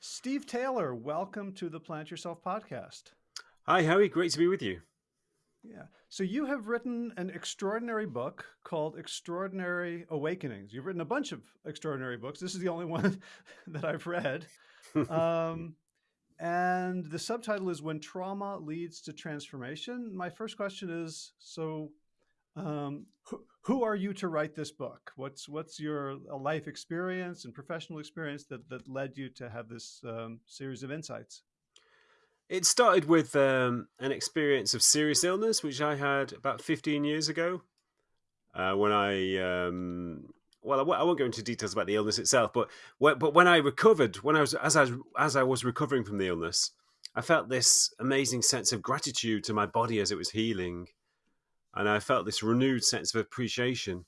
Steve Taylor, welcome to the Plant Yourself podcast. Hi, Howie. Great to be with you. Yeah. So you have written an extraordinary book called Extraordinary Awakenings. You've written a bunch of extraordinary books. This is the only one that I've read. Um, and the subtitle is When Trauma Leads to Transformation. My first question is, so um, who, are you to write this book? What's what's your life experience and professional experience that, that led you to have this um, series of insights? It started with um, an experience of serious illness, which I had about 15 years ago. Uh, when I, um, well, I w- I won't go into details about the illness itself, but when, but when I recovered, when I was as I as I was recovering from the illness, I felt this amazing sense of gratitude to my body as it was healing, and I felt this renewed sense of appreciation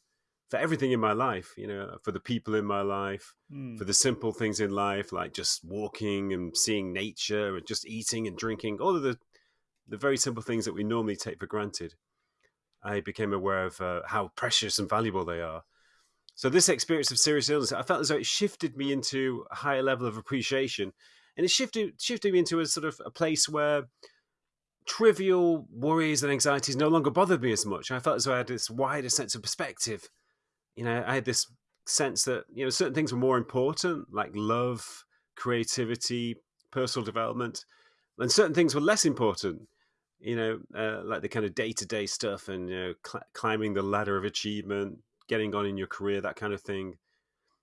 for everything in my life, you know, for the people in my life, mm. for the simple things in life, like just walking and seeing nature and just eating and drinking, all of the, the very simple things that we normally take for granted. I became aware of uh, how precious and valuable they are. So this experience of serious illness, I felt as though it shifted me into a higher level of appreciation, and it shifted shifted me into a sort of a place where trivial worries and anxieties no longer bothered me as much. I felt as though I had this wider sense of perspective you know, I had this sense that you know certain things were more important, like love, creativity, personal development, and certain things were less important. You know, uh, like the kind of day to day stuff and you know, cl- climbing the ladder of achievement, getting on in your career, that kind of thing.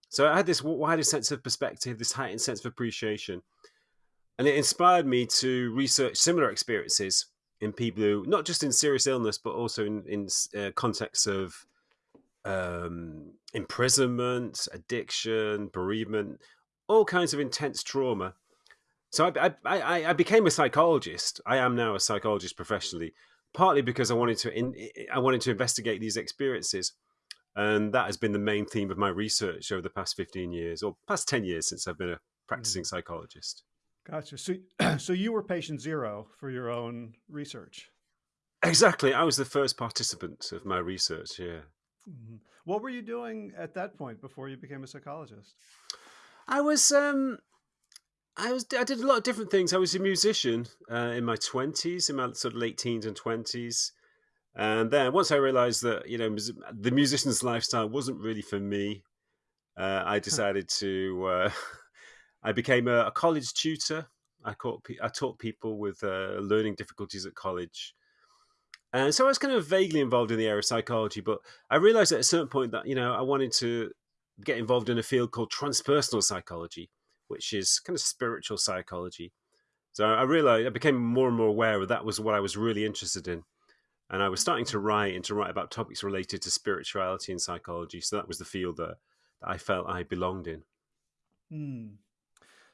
So I had this wider sense of perspective, this heightened sense of appreciation, and it inspired me to research similar experiences in people who, not just in serious illness, but also in in uh, contexts of um, imprisonment, addiction, bereavement, all kinds of intense trauma. So I, I, I, became a psychologist. I am now a psychologist professionally, partly because I wanted to in, I wanted to investigate these experiences, and that has been the main theme of my research over the past fifteen years or past ten years since I've been a practicing mm. psychologist. Gotcha. So, so you were patient zero for your own research. Exactly. I was the first participant of my research. Yeah. Mm-hmm. What were you doing at that point before you became a psychologist? I was um I was I did a lot of different things. I was a musician uh, in my twenties, in my sort of late teens and twenties, and then once I realised that you know the musician's lifestyle wasn't really for me, uh, I decided to. Uh, I became a, a, college tutor. I taught I taught people with uh, learning difficulties at college, and so I was kind of vaguely involved in the area of psychology, but I realized at a certain point that, you know, I wanted to get involved in a field called transpersonal psychology, which is kind of spiritual psychology. So I realized I became more and more aware that that was what I was really interested in. And I was starting to write and to write about topics related to spirituality and psychology. So that was the field that, that I felt I belonged in. Hmm.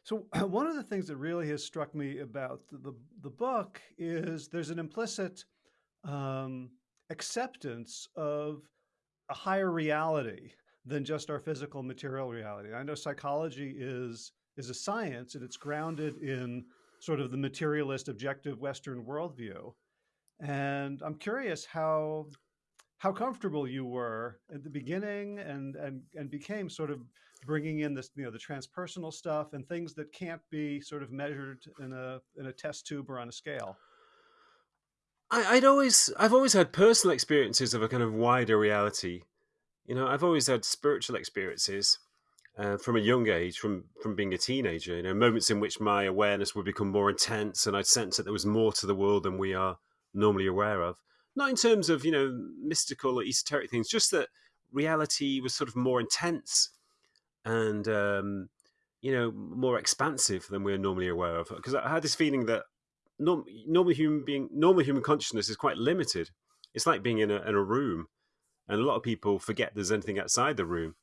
So one of the things that really has struck me about the, the, book is there's an implicit um, acceptance of a higher reality than just our physical material reality. I know psychology is is a science and it's grounded in sort of the materialist objective Western worldview. And I'm curious how how comfortable you were at the beginning and and and became sort of bringing in this you know the transpersonal stuff and things that can't be sort of measured in a in a test tube or on a scale. I, would always, I've always had personal experiences of a kind of wider reality. You know, I've always had spiritual experiences uh, from a young age, from from being a teenager. You know, moments in which my awareness would become more intense, and I'd sense that there was more to the world than we are normally aware of. Not in terms of you know mystical or esoteric things, just that reality was sort of more intense and um, you know more expansive than we're normally aware of. Because I had this feeling that norm, normal human being, normal human consciousness is quite limited. It's like being in a, in a room, and a lot of people forget there's anything outside the room.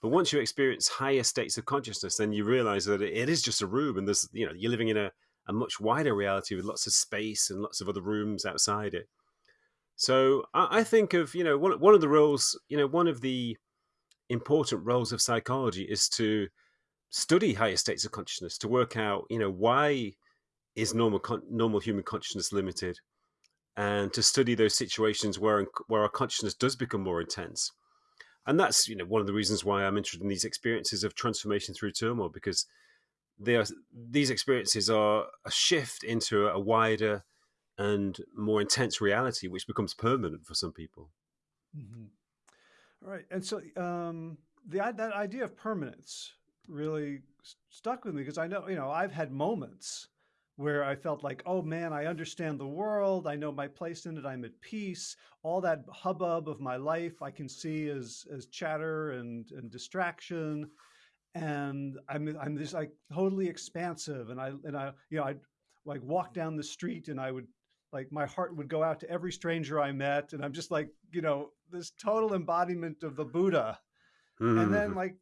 But once you experience higher states of consciousness, then you realize that it is just a room, and there's you know you're living in a, a much wider reality with lots of space and lots of other rooms outside it. So I, I think of you know one one of the roles, you know, one of the important roles of psychology is to study higher states of consciousness to work out you know why is normal normal human consciousness limited, and to study those situations where where our consciousness does become more intense, and that's you know one of the reasons why I'm interested in these experiences of transformation through turmoil because they are, these experiences are a shift into a wider and more intense reality, which becomes permanent for some people. Mm-hmm. Right, and so um, the that idea of permanence really stuck with me because I know you know I've had moments where I felt like, oh man, I understand the world. I know my place in it. I'm at peace. All that hubbub of my life I can see as as chatter and and distraction, and I'm I'm just like totally expansive. And I and I you know I like walk down the street and I would like my heart would go out to every stranger I met, and I'm just like you know this total embodiment of the Buddha. Mm-hmm. And then like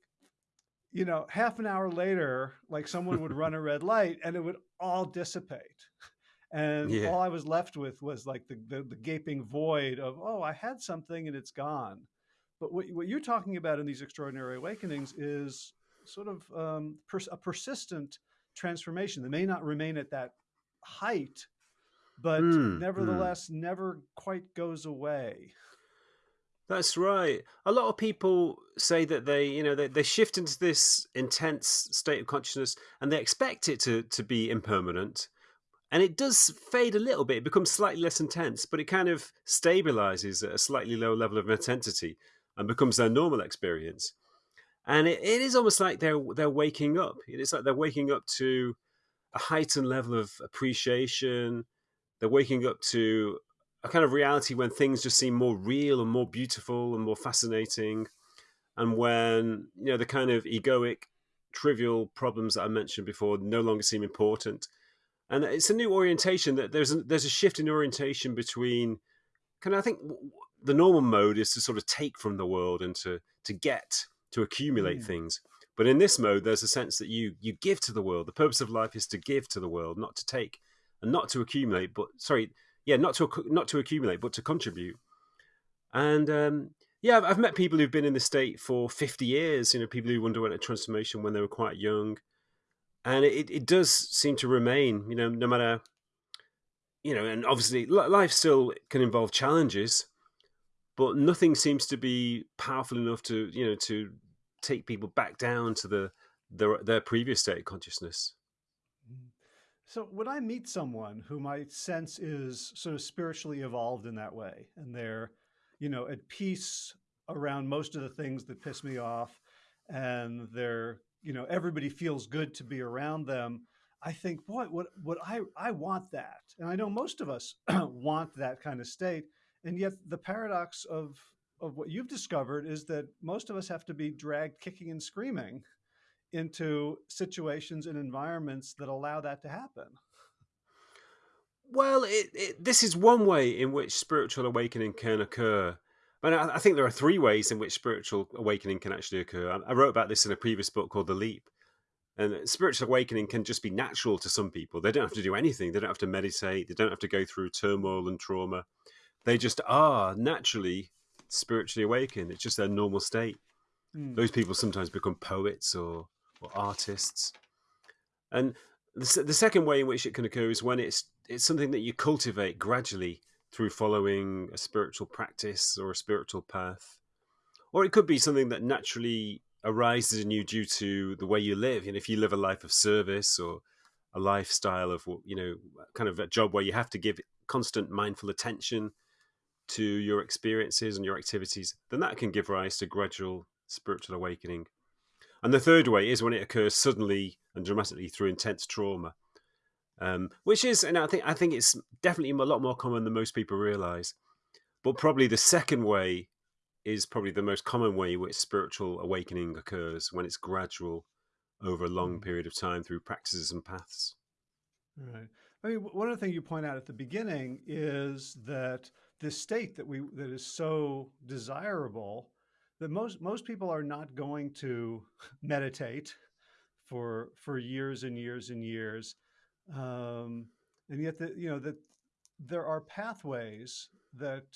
you know, half an hour later, like someone would run a red light and it would all dissipate. And yeah. all I was left with was like the, the, the, gaping void of, oh, I had something and it's gone. But what, what you're talking about in these extraordinary awakenings is sort of um, pers- a persistent transformation that may not remain at that height, but mm, nevertheless mm. never quite goes away. That's right. A lot of people say that they, you know, they, they shift into this intense state of consciousness and they expect it to, to be impermanent. And it does fade a little bit. It becomes slightly less intense, but it kind of stabilizes at a slightly lower level of intensity and becomes their normal experience. And it, it is almost like they're they're waking up. It's like they're waking up to a heightened level of appreciation. They're waking up to a kind of reality when things just seem more real and more beautiful and more fascinating, and when you know the kind of egoic, trivial problems that I mentioned before no longer seem important. And it's a new orientation that there's a, there's a shift in orientation between kind of I think the normal mode is to sort of take from the world and to to get to accumulate mm. things. But in this mode, there's a sense that you you give to the world. The purpose of life is to give to the world, not to take, and not to accumulate. But sorry, yeah, not to not to accumulate, but to contribute. And um, yeah, I've, I've, met people who've been in the state for fifty years. You know, people who underwent a transformation when they were quite young, and it, it does seem to remain. You know, no matter you know, and obviously life still can involve challenges, but nothing seems to be powerful enough to you know to take people back down to the their, their previous state of consciousness. So when I meet someone who my sense is sort of spiritually evolved in that way, and they're, you know, at peace around most of the things that piss me off, and they're, you know, everybody feels good to be around them. I think, boy, what what I I want that, and I know most of us want that kind of state, and yet the paradox of of what you've discovered is that most of us have to be dragged kicking and screaming into situations and environments that allow that to happen. Well, it, it, this is one way in which spiritual awakening can occur. But I, I, think there are three ways in which spiritual awakening can actually occur. I, I wrote about this in a previous book called The Leap. And spiritual awakening can just be natural to some people. They don't have to do anything. They don't have to meditate. They don't have to go through turmoil and trauma. They just are naturally spiritually awakened. It's just their normal state. Mm. Those people sometimes become poets or or artists. And the, the second way in which it can occur is when it's it's something that you cultivate gradually through following a spiritual practice or a spiritual path. Or it could be something that naturally arises in you due to the way you live. And if you live a life of service or a lifestyle of, you know, kind of a job where you have to give constant mindful attention to your experiences and your activities, then that can give rise to gradual spiritual awakening. And the third way is when it occurs suddenly and dramatically through intense trauma, um, which is, and I think I think it's definitely a lot more common than most people realize. But probably the second way is probably the most common way which spiritual awakening occurs when it's gradual over a long mm. period of time through practices and paths. Right. I mean, one of the things you point out at the beginning is that this state that we that is so desirable that most most people are not going to meditate for for years and years and years, um, and yet that you know that there are pathways that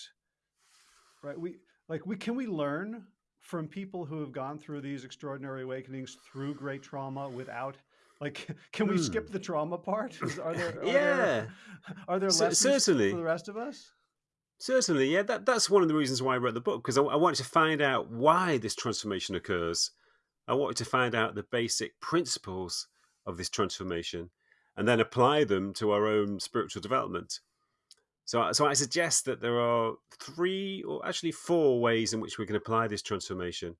right we like we can we learn from people who have gone through these extraordinary awakenings through great trauma without like can we skip hmm. the trauma part? Is, are there are yeah. there, are there lessons certainly. for the rest of us Certainly, yeah. That that's one of the reasons why I wrote the book because I, I wanted to find out why this transformation occurs. I wanted to find out the basic principles of this transformation and then apply them to our own spiritual development. So, so I suggest that there are three or actually four ways in which we can apply this transformation.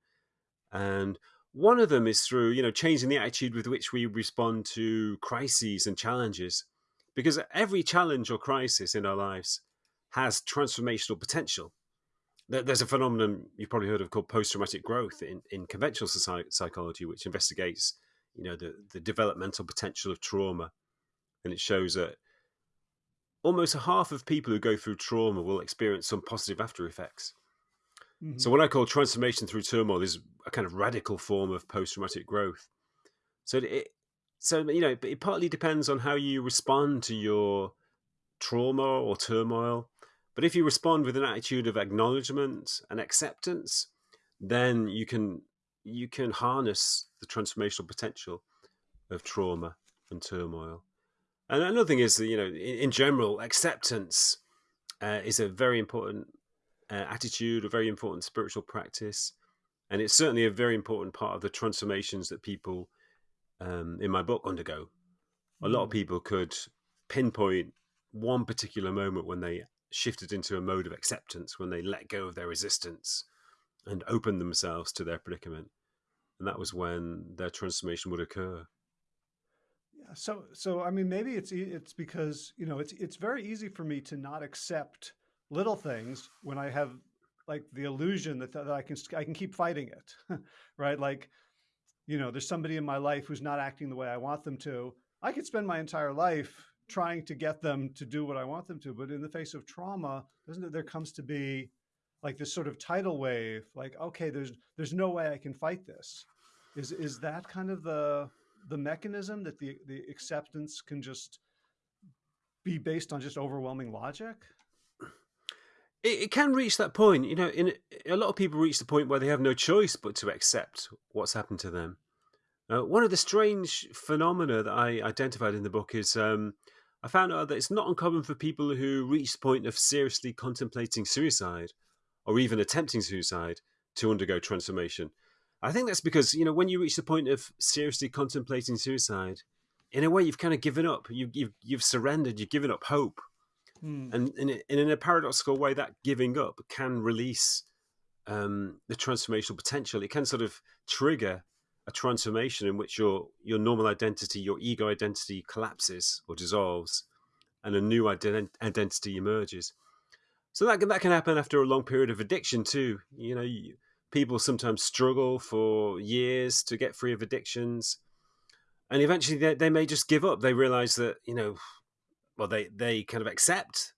And one of them is through, you know, changing the attitude with which we respond to crises and challenges. Because every challenge or crisis in our lives has transformational potential. There's a phenomenon you've probably heard of called post-traumatic growth in, in conventional psychology, which investigates, you know, the, the developmental potential of trauma. And it shows that almost half of people who go through trauma will experience some positive after effects. Mm-hmm. So what I call transformation through turmoil is a kind of radical form of post-traumatic growth. So it, so you know, it partly depends on how you respond to your trauma or turmoil. But if you respond with an attitude of acknowledgement and acceptance, then you can you can harness the transformational potential of trauma and turmoil. And another thing is that you know, in, in general, acceptance uh, is a very important uh, attitude, a very important spiritual practice, and it's certainly a very important part of the transformations that people um, in my book undergo. A lot of mm. people could pinpoint one particular moment when they shifted into a mode of acceptance, when they let go of their resistance and opened themselves to their predicament, and that was when their transformation would occur. Yeah. So, so I mean, maybe it's it's because you know it's it's very easy for me to not accept little things when I have like the illusion that, that I can I can keep fighting it, right? Like, you know, there's somebody in my life who's not acting the way I want them to. I could spend my entire life trying to get them to do what I want them to, but in the face of trauma, doesn't it? There comes to be like this sort of tidal wave. Like, okay, there's there's no way I can fight this. Is is that kind of the the mechanism that the the acceptance can just be based on just overwhelming logic? It, it can reach that point. You know, in a lot of people reach the point where they have no choice but to accept what's happened to them. Uh, one of the strange phenomena that I identified in the book is um, I found out that it's not uncommon for people who reach the point of seriously contemplating suicide or even attempting suicide to undergo transformation. I think that's because you know when you reach the point of seriously contemplating suicide, in a way you've kind of given up. You've you've, you've surrendered. You've given up hope, hmm. and in, in a paradoxical way, that giving up can release um, the transformational potential. It can sort of trigger a transformation in which your your normal identity, your ego identity, collapses or dissolves, and a new ident- identity emerges. So that can, that can happen after a long period of addiction too. You know, you, people sometimes struggle for years to get free of addictions and eventually they, they may just give up they realize that you know well they they kind of accept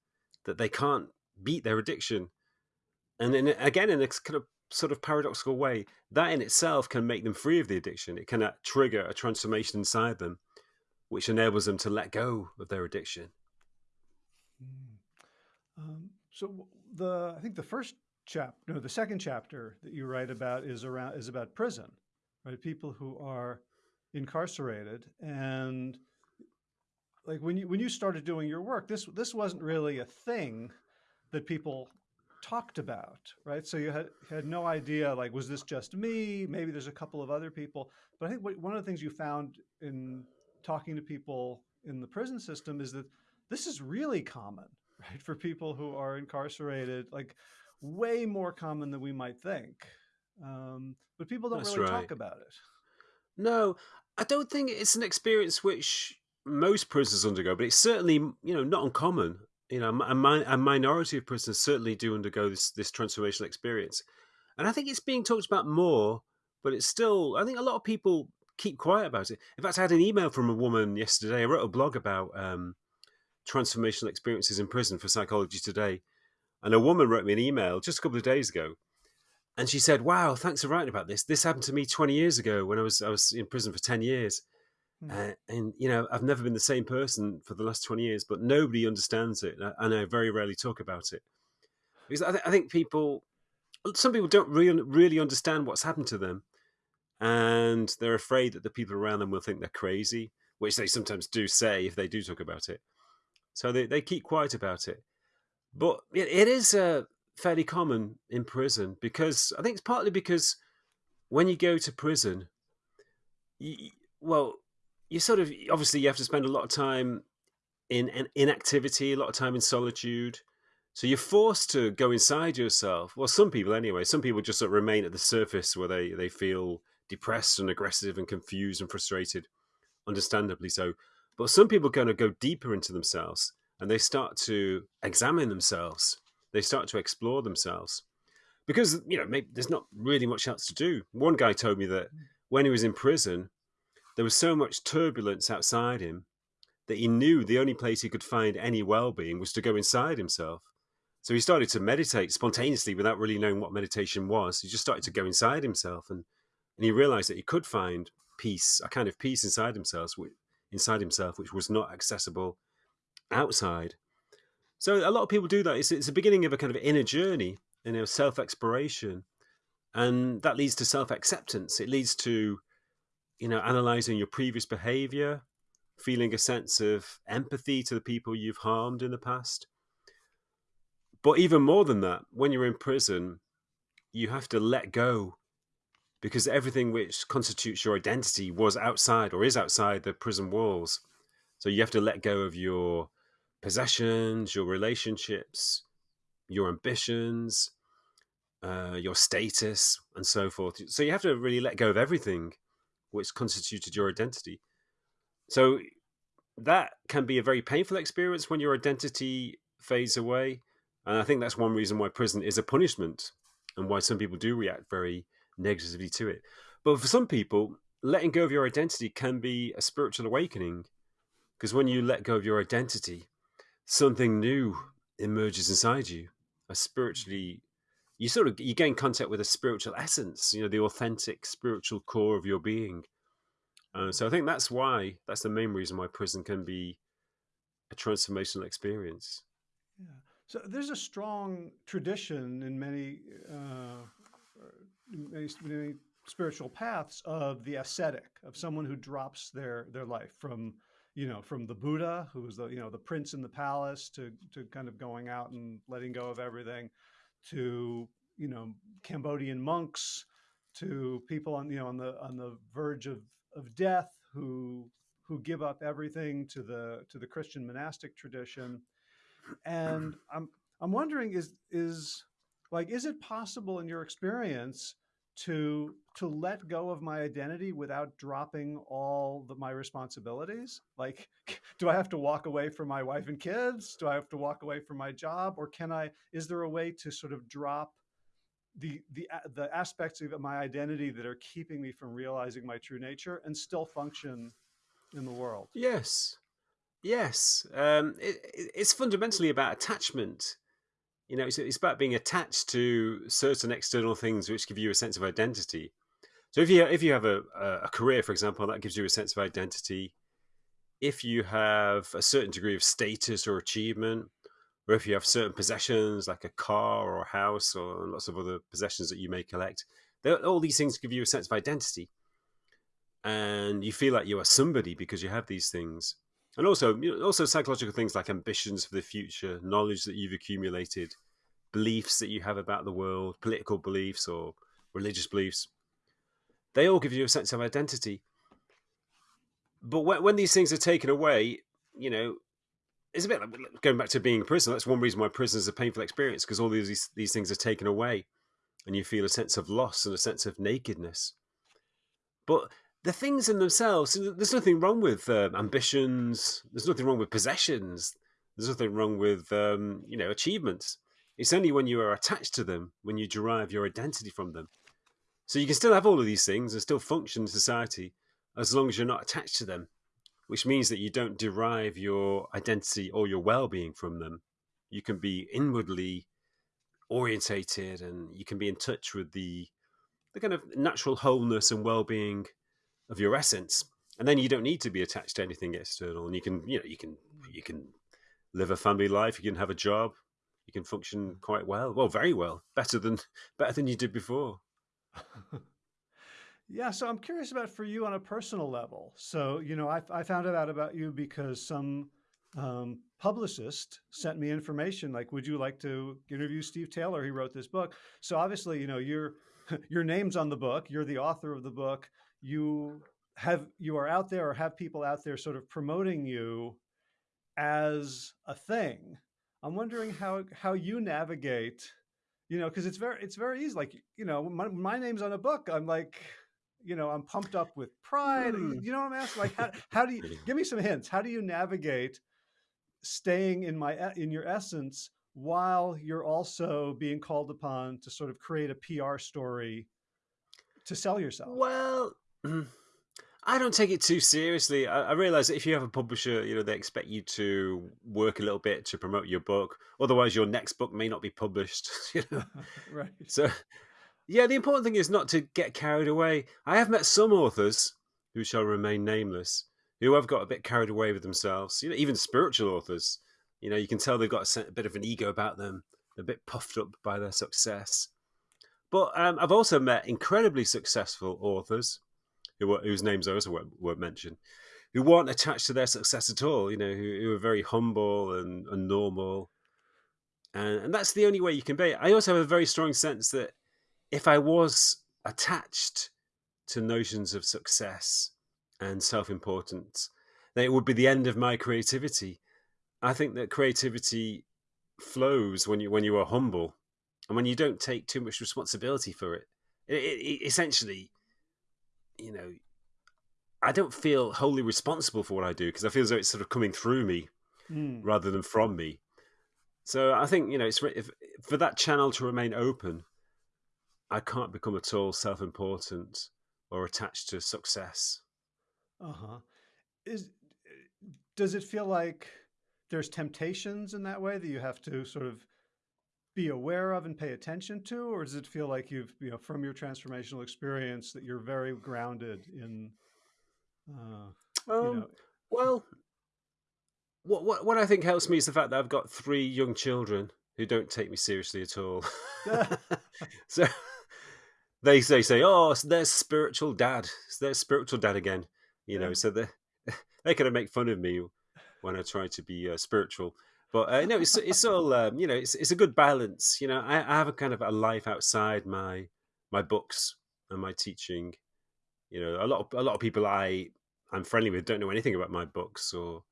that they can't beat their addiction and then again in a kind of sort of paradoxical way that in itself can make them free of the addiction it can uh, trigger a transformation inside them which enables them to let go of their addiction mm. um, so the i think the first chapter, no, the second chapter that you write about is around is about prison, right? People who are incarcerated, and like when you when you started doing your work, this this wasn't really a thing that people talked about, right? So you had had no idea, like, was this just me? Maybe there's a couple of other people, but I think what, one of the things you found in talking to people in the prison system is that this is really common, right? For people who are incarcerated, like way more common than we might think. Um, but people don't That's really right. talk about it. No, I don't think it's an experience which most prisoners undergo, but it's certainly you know not uncommon. You know, a, a minority of prisoners certainly do undergo this this transformational experience, and I think it's being talked about more. But it's still, I think a lot of people keep quiet about it. In fact, I had an email from a woman yesterday. I wrote a blog about um, transformational experiences in prison for Psychology Today, and a woman wrote me an email just a couple of days ago, and she said, "Wow, thanks for writing about this. This happened to me 20 years ago when I was I was in prison for 10 years." Mm. Uh, and you know, I've never been the same person for the last 20 years, but nobody understands it, and I very rarely talk about it because I, th- I think people, some people don't really really understand what's happened to them, and they're afraid that the people around them will think they're crazy, which they sometimes do say if they do talk about it. So they, they keep quiet about it. But it, it is uh, fairly common in prison because I think it's partly because when you go to prison, you, well, you sort of obviously you have to spend a lot of time in, in inactivity, a lot of time in solitude. So you're forced to go inside yourself. Well, some people anyway. Some people just sort of remain at the surface where they they feel depressed and aggressive and confused and frustrated, understandably so. But some people kind of go deeper into themselves and they start to examine themselves. They start to explore themselves because you know maybe there's not really much else to do. One guy told me that hmm. when he was in prison, there was so much turbulence outside him that he knew the only place he could find any well-being was to go inside himself. So he started to meditate spontaneously without really knowing what meditation was. He just started to go inside himself and and he realized that he could find peace, a kind of peace inside himself, inside himself, which was not accessible outside. So a lot of people do that. It's, it's the beginning of a kind of inner journey, you know, self-exploration, and that leads to self-acceptance. It leads to, you know, analyzing your previous behavior, feeling a sense of empathy to the people you've harmed in the past. But even more than that, when you're in prison, you have to let go because everything which constitutes your identity was outside or is outside the prison walls. So you have to let go of your possessions, your relationships, your ambitions, uh, your status, and so forth. So you have to really let go of everything which constituted your identity. So that can be a very painful experience when your identity fades away. And I think that's one reason why prison is a punishment and why some people do react very negatively to it. But for some people, letting go of your identity can be a spiritual awakening because when you let go of your identity, something new emerges inside you, a spiritually you sort of you gain contact with a spiritual essence, you know, the authentic spiritual core of your being. Uh, so I think that's why that's the main reason why prison can be a transformational experience. Yeah. So there's a strong tradition in many, uh, many, many spiritual paths of the ascetic, of someone who drops their their life from you know from the Buddha, who was the you know the prince in the palace, to to kind of going out and letting go of everything, to you know Cambodian monks, to people on you know on the on the verge of of death who who give up everything to the to the Christian monastic tradition. And I'm I'm wondering is is like is it possible in your experience to to let go of my identity without dropping all the, my responsibilities? Like do i have to walk away from my wife and kids? Do i have to walk away from my job? Or can i is there a way to sort of drop the the the aspects of my identity that are keeping me from realizing my true nature and still function in the world? Yes. Yes. Um, it, it's fundamentally about attachment you know it's, it's about being attached to certain external things which give you a sense of identity. So if you if you have a, a career for example that gives you a sense of identity if you have a certain degree of status or achievement or if you have certain possessions like a car or a house or lots of other possessions that you may collect all these things give you a sense of identity. And you feel like you are somebody because you have these things and also you know, also psychological things like ambitions for the future knowledge that you've accumulated beliefs that you have about the world political beliefs or religious beliefs they all give you a sense of identity. But when, when these things are taken away you know it's a bit like going back to being in prison. That's one reason why prison is a painful experience because all these these things are taken away and you feel a sense of loss and a sense of nakedness. But the things in themselves, there's nothing wrong with um, ambitions. There's nothing wrong with possessions. There's nothing wrong with um, you know achievements. It's only when you are attached to them when you derive your identity from them. So you can still have all of these things and still function in society as long as you're not attached to them, which means that you don't derive your identity or your well-being from them. You can be inwardly orientated and you can be in touch with the the kind of natural wholeness and well-being of your essence and then you don't need to be attached to anything external and you can you know you can you can live a family life you can have a job you can function quite well. Well very well. Better than better than you did before. Yeah so i'm curious about for you on a personal level. So you know i, I found out about you because some um, publicist sent me information like would you like to interview steve taylor? He wrote this book. So obviously you know your your name's on the book. You're the author of the book you have you are out there or have people out there sort of promoting you as a thing. I'm wondering how how you navigate, you know, because it's very it's very easy. Like you know, my, my name's on a book. I'm like, you know, I'm pumped up with pride. Hmm. You know what I'm asking? Like, how how do you give me some hints? How do you navigate staying in my in your essence while you're also being called upon to sort of create a PR story to sell yourself? Well, I don't take it too seriously. I, I realize that if you have a publisher, you know, they expect you to work a little bit to promote your book. Otherwise, your next book may not be published. You know, right. so yeah, the important thing is not to get carried away. I have met some authors who shall remain nameless who have got a bit carried away with themselves. You know, even spiritual authors. You know, you can tell they've got a, a bit of an ego about them. A bit puffed up by their success. But um, I've also met incredibly successful authors who, whose names I also won't, won't, mention, who weren't attached to their success at all. You know, who, who are very humble and, and normal, and, and that's the only way you can be. I also have a very strong sense that if I was attached to notions of success and self-importance, then it would be the end of my creativity. I think that creativity flows when you when you are humble and when you don't take too much responsibility for it. It, it, it essentially you know, I don't feel wholly responsible for what I do because I feel as though it's sort of coming through me mm. rather than from me. So I think you know, it's if, for that channel to remain open. I can't become at all self-important or attached to success. Uh huh. Is does it feel like there's temptations in that way that you have to sort of be aware of and pay attention to, or does it feel like you've, you know, from your transformational experience that you're very grounded in? Uh, um, you know... Well, what, what what I think helps me is the fact that I've got three young children who don't take me seriously at all. so they say say, "Oh, there's spiritual dad. There's spiritual dad again." You know, so they they kind of make fun of me when I try to be uh, spiritual. But uh, no, it's it's all um, you know. It's it's a good balance. You know, I, I have a kind of a life outside my my books and my teaching. You know, a lot of a lot of people I I'm friendly with don't know anything about my books or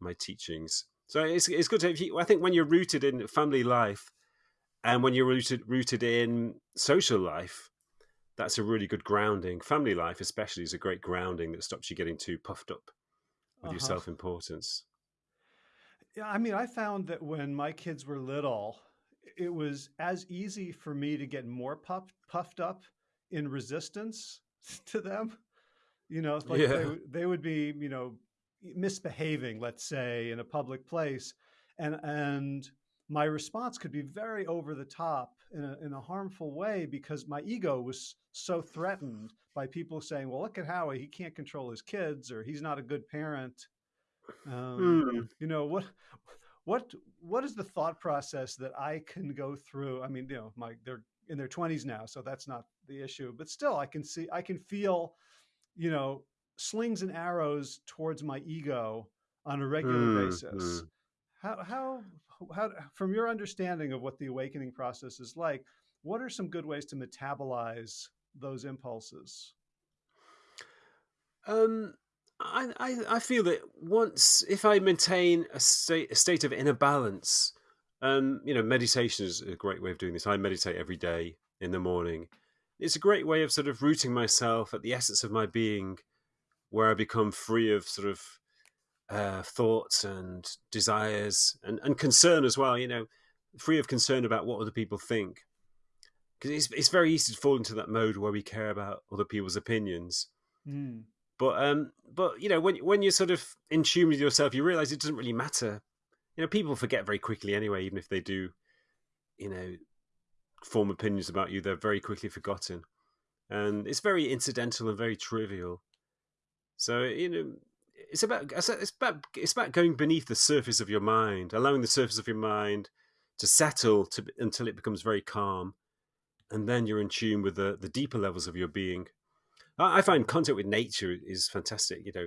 my teachings. So it's it's good to have you, I think when you're rooted in family life and when you're rooted rooted in social life, that's a really good grounding. Family life, especially, is a great grounding that stops you getting too puffed up with uh -huh. your self importance. Yeah, I mean, I found that when my kids were little, it was as easy for me to get more puffed puffed up in resistance to them. You know, like yeah. they, they would be, you know, misbehaving, let's say, in a public place, and and my response could be very over the top in a, in a harmful way because my ego was so threatened by people saying, well, look at Howie, he can't control his kids or he's not a good parent. Um, mm. You know what? What what is the thought process that I can go through? I mean, you know, my they're in their twenties now, so that's not the issue. But still, I can see, I can feel, you know, slings and arrows towards my ego on a regular mm. basis. Mm. How how how from your understanding of what the awakening process is like, what are some good ways to metabolize those impulses? Um, I, I, I feel that once if I maintain a state a state of inner balance, um, you know, meditation is a great way of doing this. I meditate every day in the morning. It's a great way of sort of rooting myself at the essence of my being, where I become free of sort of uh, thoughts and desires and, and concern as well. You know, free of concern about what other people think, because it's it's very easy to fall into that mode where we care about other people's opinions. Mm. But um, but you know, when when you're sort of in tune with yourself, you realize it doesn't really matter. You know, people forget very quickly anyway, even if they do, you know, form opinions about you, they're very quickly forgotten, and it's very incidental and very trivial. So you know, it's about it's about it's about going beneath the surface of your mind, allowing the surface of your mind to settle to until it becomes very calm, and then you're in tune with the the deeper levels of your being. I find contact with nature is fantastic. You know,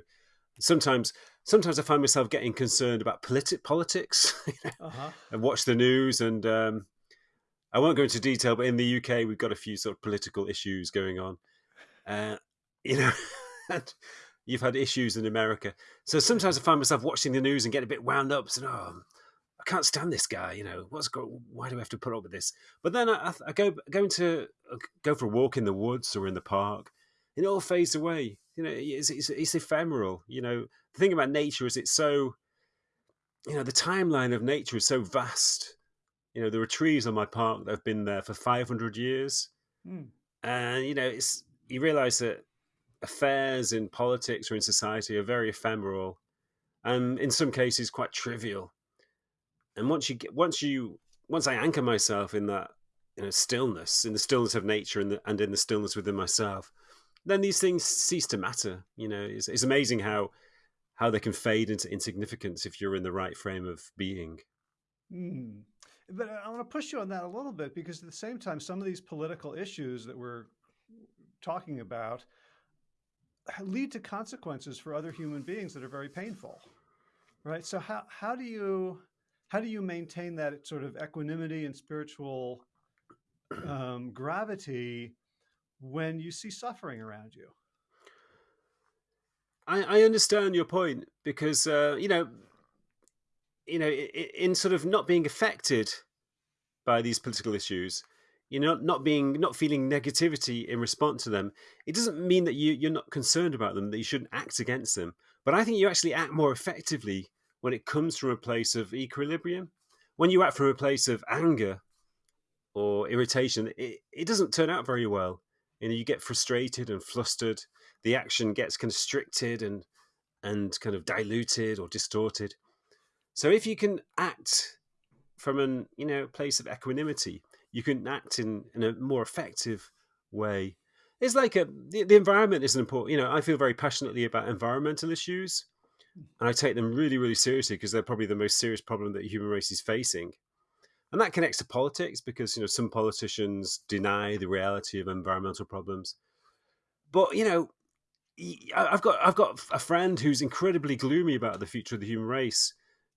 sometimes sometimes I find myself getting concerned about politi- politics uh-huh. and watch the news. And um, I won't go into detail, but in the UK, we've got a few sort of political issues going on. Uh, you know, and you've had issues in America. So sometimes I find myself watching the news and get a bit wound up, saying, "Oh, I can't stand this guy. You know, what's go- why do we have to put up with this?" But then I, I go go into go for a walk in the woods or in the park, it all fades away. You know, it's, it's, it's ephemeral. You know, the thing about nature is it's so, you know, the timeline of nature is so vast. You know, there are trees on my park that have been there for 500 years. Mm. And, you know, it's, you realize that affairs in politics or in society are very ephemeral and in some cases quite trivial. And once you get, once you, once I anchor myself in that, you know, stillness, in the stillness of nature and, the, and in the stillness within myself, then these things cease to matter. You know, it's, it's amazing how how they can fade into insignificance if you're in the right frame of being. Mm. But I want to push you on that a little bit because at the same time, some of these political issues that we're talking about lead to consequences for other human beings that are very painful, right? So how how do you how do you maintain that sort of equanimity and spiritual um, gravity when you see suffering around you. I, I understand your point because uh, you know, you know, in sort of not being affected by these political issues, you know, not being, not feeling negativity in response to them, it doesn't mean that you you're not concerned about them, that you shouldn't act against them. But I think you actually act more effectively when it comes from a place of equilibrium. When you act from a place of anger or irritation, it, it doesn't turn out very well you know you get frustrated and flustered. The action gets constricted and and kind of diluted or distorted. So if you can act from an you know place of equanimity you can act in in a more effective way. It's like a the, the environment is an important you know i feel very passionately about environmental issues and i take them really really seriously because they're probably the most serious problem that the human race is facing and that connects to politics because you know some politicians deny the reality of environmental problems. But you know i've got i've got a friend who's incredibly gloomy about the future of the human race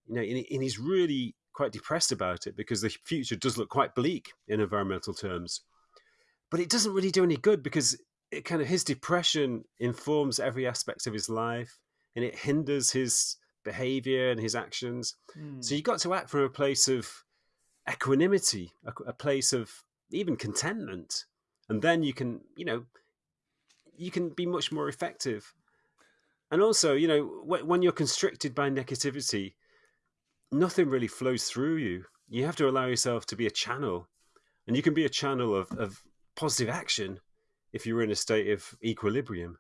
you know and he's really quite depressed about it because the future does look quite bleak in environmental terms. But it doesn't really do any good because it kind of his depression informs every aspect of his life and it hinders his behavior and his actions. Mm. so you've got to act from a place of equanimity, a, a place of even contentment, and then you can, you know, you can be much more effective. And also, you know, when you're constricted by negativity, nothing really flows through you. You have to allow yourself to be a channel, and you can be a channel of, of positive action if you're in a state of equilibrium.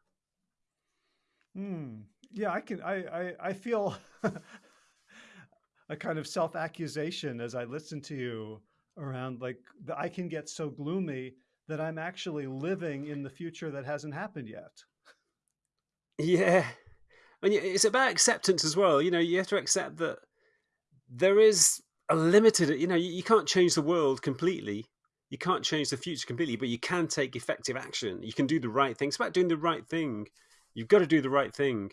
Hmm. Yeah, I can. I I, I feel a kind of self-accusation as I listen to you around like the, I can get so gloomy that I'm actually living in the future that hasn't happened yet. Yeah. And it's about acceptance as well. You know, you have to accept that there is a limited, you know, you, you can't change the world completely. You can't change the future completely, but you can take effective action. You can do the right thing. It's about doing the right thing. You've got to do the right thing.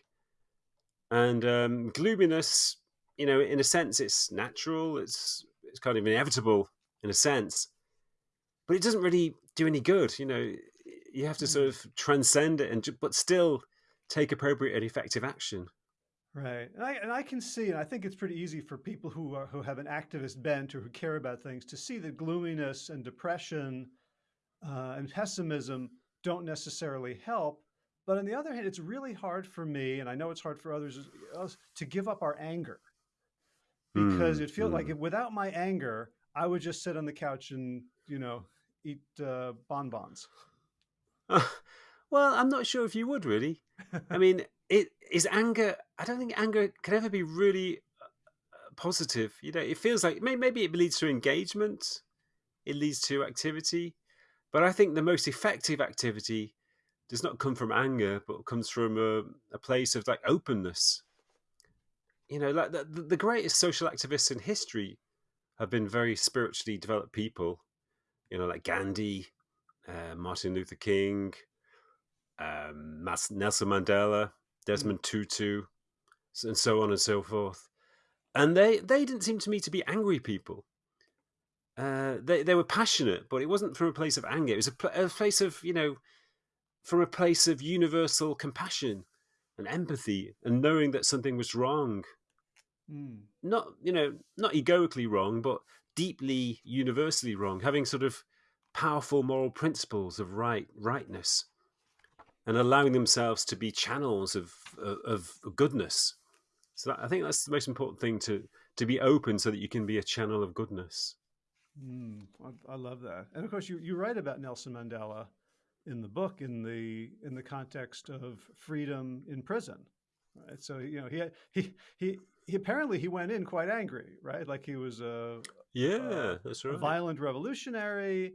And um, gloominess you know, in a sense, it's natural. It's it's kind of inevitable in a sense, but it doesn't really do any good. You know, you have to sort mm. of transcend it and but still take appropriate and effective action. Right, and I, and I can see, and I think it's pretty easy for people who are, who have an activist bent or who care about things to see that gloominess and depression uh, and pessimism don't necessarily help. But on the other hand, it's really hard for me, and I know it's hard for others, to give up our anger because mm, it feels mm. like without my anger, I would just sit on the couch and you know eat uh, bonbons. Well, I'm not sure if you would really. I mean, it is anger. I don't think anger can ever be really uh, positive. You know, it feels like maybe it leads to engagement, it leads to activity, but I think the most effective activity does not come from anger, but comes from a, a place of like openness you know, like the, the greatest social activists in history have been very spiritually developed people. You know, like Gandhi, uh, Martin Luther King, um, Nelson Mandela, Desmond Tutu, and so on and so forth. And they they didn't seem to me to be angry people. Uh, they they were passionate, but it wasn't from a place of anger. It was a, a place of you know from a place of universal compassion and empathy and knowing that something was wrong. Mm. Not, you know, not egoically wrong, but deeply universally wrong, having sort of powerful moral principles of right rightness and allowing themselves to be channels of of, of goodness. So that, I think that's the most important thing to to be open so that you can be a channel of goodness. Mm, I, I, love that. And of course, you, you write about Nelson Mandela in the book in the in the context of freedom in prison. Right? So you know he he he he apparently he went in quite angry, right? Like he was a yeah, a, that's right. A violent revolutionary.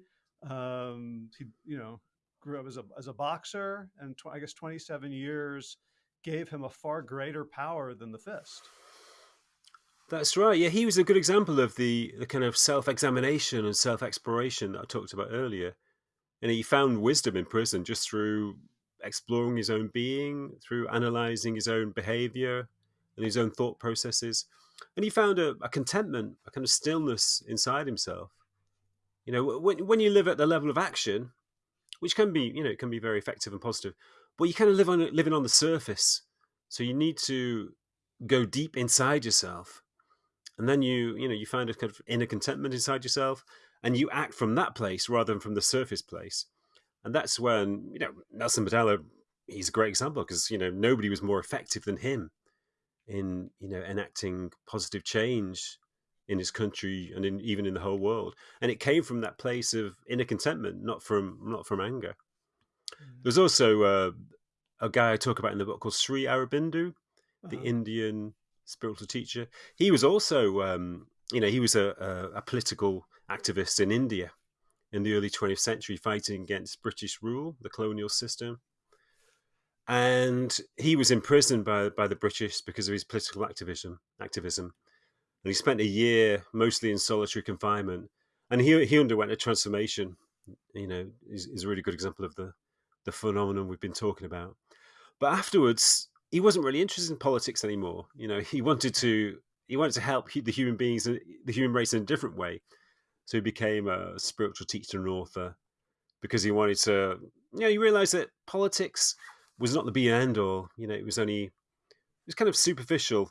Um, he you know grew up as a as a boxer, and I guess twenty seven years gave him a far greater power than the fist. That's right. Yeah, he was a good example of the, the kind of self examination and self exploration that I talked about earlier. And he found wisdom in prison just through exploring his own being, through analyzing his own behavior and his own thought processes. And he found a, a contentment, a kind of stillness inside himself. You know, when, when you live at the level of action, which can be, you know, it can be very effective and positive, but you kind of live on living on the surface. So you need to go deep inside yourself and then you you know you find a kind of inner contentment inside yourself and you act from that place rather than from the surface place and that's when you know nelson mandela he's a great example because you know nobody was more effective than him in you know enacting positive change in his country and in, even in the whole world and it came from that place of inner contentment not from not from anger mm. there's also uh, a guy i talk about in the book called sri aurobindo the uh-huh. indian spiritual teacher. He was also, um, you know, he was a, a, a, political activist in India in the early 20th century, fighting against British rule, the colonial system. And he was imprisoned by by the British because of his political activism. Activism, and he spent a year mostly in solitary confinement. And he he underwent a transformation. You know, is, is a really good example of the the phenomenon we've been talking about. But afterwards, he wasn't really interested in politics anymore. You know, he wanted to he wanted to help the human beings, the human race, in a different way. So he became a spiritual teacher and author because he wanted to. You know, he realized that politics was not the be end all. You know, it was only it was kind of superficial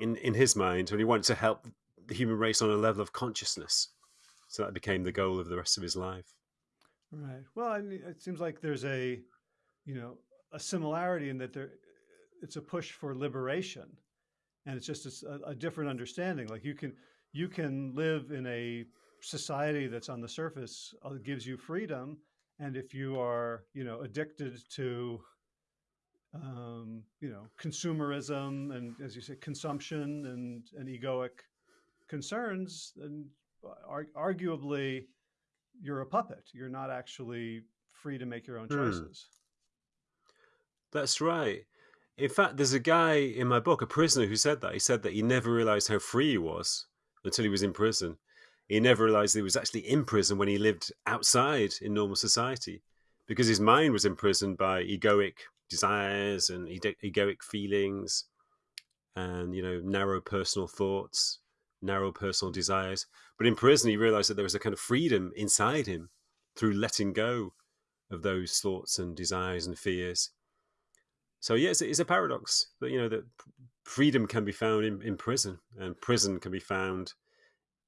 in in his mind, and he wanted to help the human race on a level of consciousness. So that became the goal of the rest of his life. Right. Well, I mean, it seems like there's a, you know, a similarity in that there it's a push for liberation, and it's just a, a different understanding. Like you can you can live in a society that's on the surface uh, gives you freedom, and if you are you know addicted to um, you know consumerism and as you say consumption and and egoic concerns, then arguably you're a puppet. You're not actually free to make your own hmm. choices. That's right. In fact, there's a guy in my book, a prisoner, who said that. He said that he never realized how free he was until he was in prison. He never realized he was actually in prison when he lived outside in normal society because his mind was imprisoned by egoic desires and egoic feelings and, you know, narrow personal thoughts, narrow personal desires. But in prison, he realized that there was a kind of freedom inside him through letting go of those thoughts and desires and fears so yes it's, a paradox that you know that freedom can be found in, in prison, and prison can be found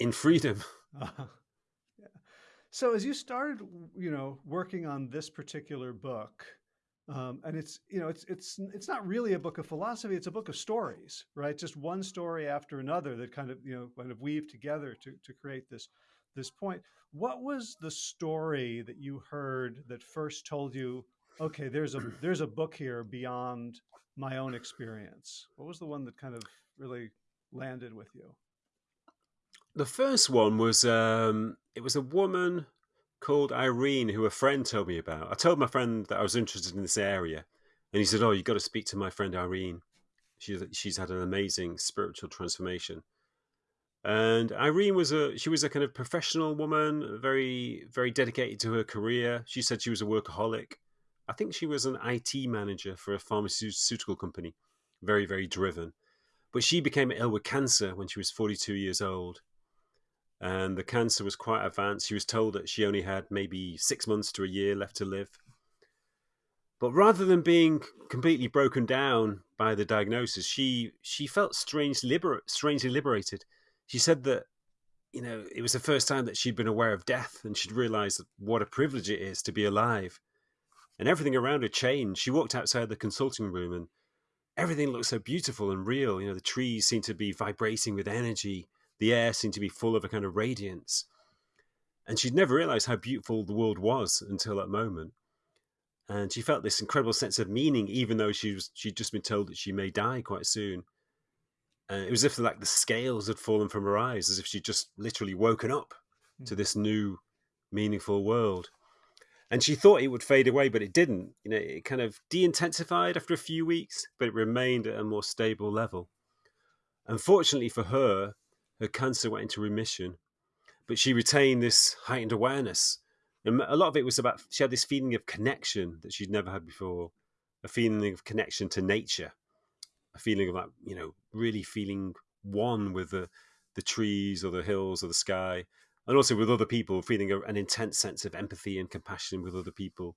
in freedom. Uh, yeah. So as you started, you know, working on this particular book, um, and it's you know it's it's it's not really a book of philosophy; it's a book of stories, right? Just one story after another that kind of you know kind of weave together to to create this this point. What was the story that you heard that first told you okay, there's a there's a book here beyond my own experience. What was the one that kind of really landed with you? The first one was um, it was a woman called Irene who a friend told me about. I told my friend that I was interested in this area, and he said, "Oh, you've got to speak to my friend Irene. She's she's had an amazing spiritual transformation." And Irene was a she was a kind of professional woman, very very dedicated to her career. She said she was a workaholic, I think she was an IT manager for a pharmaceutical company, very, very driven. But she became ill with cancer when she was 42 years old. And the cancer was quite advanced. She was told that she only had maybe six months to a year left to live. But rather than being completely broken down by the diagnosis, she she felt strange liber- strangely liberated. She said that you know it was the first time that she'd been aware of death, and she'd realised what a privilege it is to be alive. And everything around her changed. She walked outside the consulting room, and everything looked so beautiful and real. You know, the trees seemed to be vibrating with energy. The air seemed to be full of a kind of radiance. And she'd never realized how beautiful the world was until that moment. And she felt this incredible sense of meaning, even though she was she'd just been told that she may die quite soon. And it was as if like the scales had fallen from her eyes, as if she'd just literally woken up mm. to this new, meaningful world. And she thought it would fade away, but it didn't. You know, it kind of de-intensified after a few weeks, but it remained at a more stable level. Unfortunately for her, her cancer went into remission but she retained this heightened awareness. And a lot of it was about she had this feeling of connection that she'd never had before, a feeling of connection to nature, a feeling of like you know really feeling one with the the trees or the hills or the sky, and also with other people, feeling an intense sense of empathy and compassion with other people.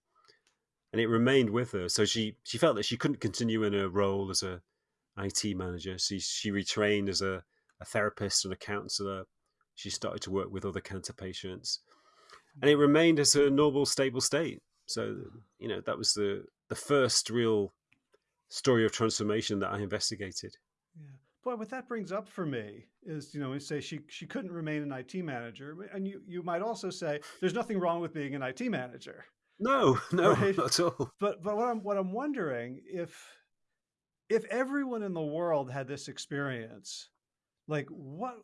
And it remained with her. So she she felt that she couldn't continue in her role as a IT manager. She she retrained as a, a therapist and a counselor she started to work with other cancer patients, and it mm. remained as a normal, stable state. So, you know, that was the the first real story of transformation that I investigated. Yeah. Boy, what that brings up for me is, you know, we say she she couldn't remain an IT manager, and you you might also say there's nothing wrong with being an IT manager. No, no, right? not at all. But but what I'm what I'm wondering if if everyone in the world had this experience, like what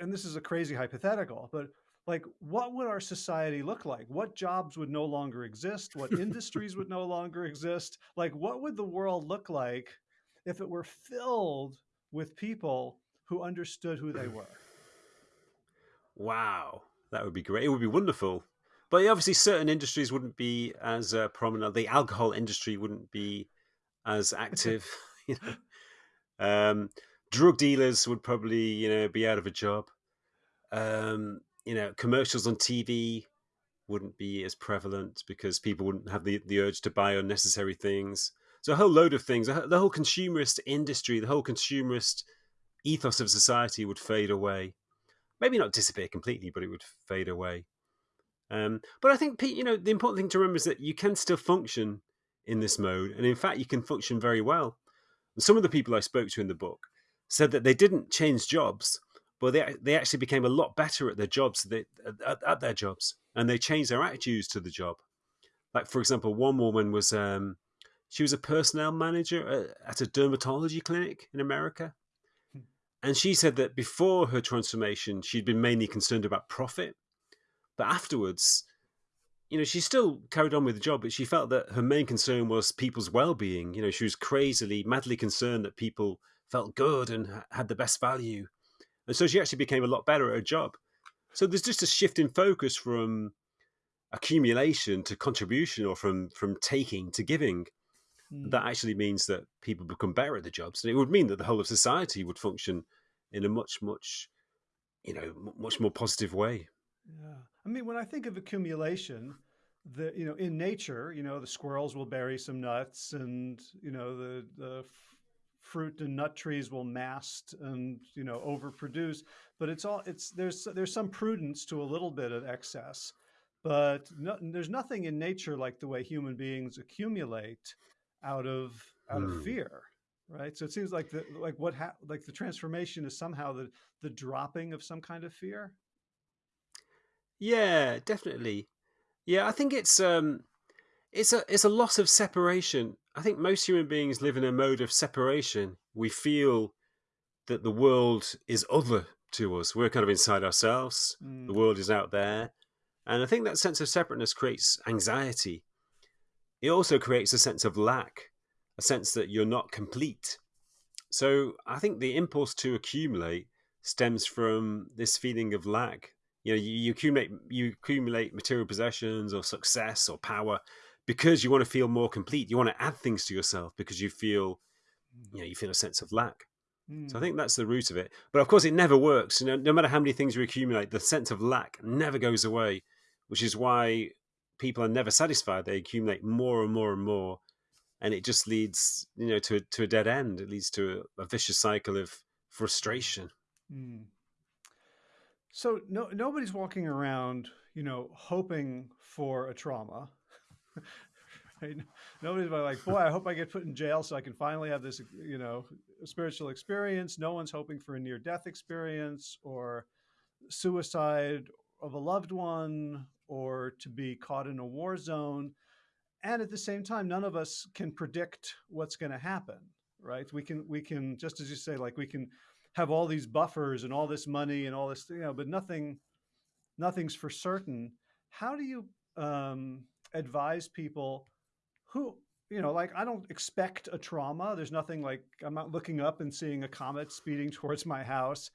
and this is a crazy hypothetical, but like what would our society look like? What jobs would no longer exist? What industries would no longer exist? Like what would the world look like if it were filled with people who understood who they were? Wow, that would be great. It would be wonderful. But obviously, certain industries wouldn't be as uh, prominent. The alcohol industry wouldn't be as active. you know, um, drug dealers would probably you know be out of a job. Um, you know, commercials on TV wouldn't be as prevalent because people wouldn't have the, the urge to buy unnecessary things. So a whole load of things, the whole consumerist industry, the whole consumerist ethos of society would fade away. Maybe not disappear completely, but it would fade away. Um, but I think, Pete, you know, the important thing to remember is that you can still function in this mode, and in fact, you can function very well. Some of the people I spoke to in the book said that they didn't change jobs, but they they actually became a lot better at their jobs they, at, at, their jobs, and they changed their attitudes to the job. Like for example, one woman was um, she was a personnel manager at, at a dermatology clinic in America, hmm. and she said that before her transformation, she'd been mainly concerned about profit, but afterwards. You know, she still carried on with the job, but she felt that her main concern was people's well-being. You know, she was crazily, madly concerned that people felt good and had the best value. And so she actually became a lot better at her job. So there's just a shift in focus from accumulation to contribution or from from taking to giving. Mm. That actually means that people become better at the jobs. And it would mean that the whole of society would function in a much, much, you know, much more positive way. Yeah. I mean, when I think of accumulation, the you know in nature you know the squirrels will bury some nuts and you know the the fruit and nut trees will mast and you know overproduce but it's all it's there's there's some prudence to a little bit of excess but no, there's nothing in nature like the way human beings accumulate out of out mm. of hmm. fear right so it seems like the like what ha- like the transformation is somehow the the dropping of some kind of fear yeah definitely yeah i think it's um it's a it's a loss of separation I think most human beings live in a mode of separation. We feel that the world is other to us. We're kind of inside ourselves. Mm. The world is out there. And I think that sense of separateness creates anxiety. It also creates a sense of lack, a sense that you're not complete. So I think the impulse to accumulate stems from this feeling of lack. You know, you, you accumulate you accumulate material possessions or success or power because you want to feel more complete. You want to add things to yourself because you feel, you know, you feel a sense of lack. Mm. So I hmm. think that's the root of it. But of course, it never works. You know, no matter how many things you accumulate, the sense of lack never goes away, which is why people are never satisfied. They accumulate more and more and more, and it just leads, you know, to to a dead end. It leads to a, a vicious cycle of frustration. Mm. So no, nobody's walking around, you know, hoping for a trauma. right? Nobody's like, boy, I hope I get put in jail so I can finally have this, you know, spiritual experience. No one's hoping for a near-death experience or suicide of a loved one or to be caught in a war zone. And at the same time, none of us can predict what's going to happen, right? We can, we can, just as you say, like we can have all these buffers and all this money and all this, you know, but nothing, nothing's for certain. How do you um, advise people who, you know, like I don't expect a trauma. There's nothing like I'm not looking up and seeing a comet speeding towards my house.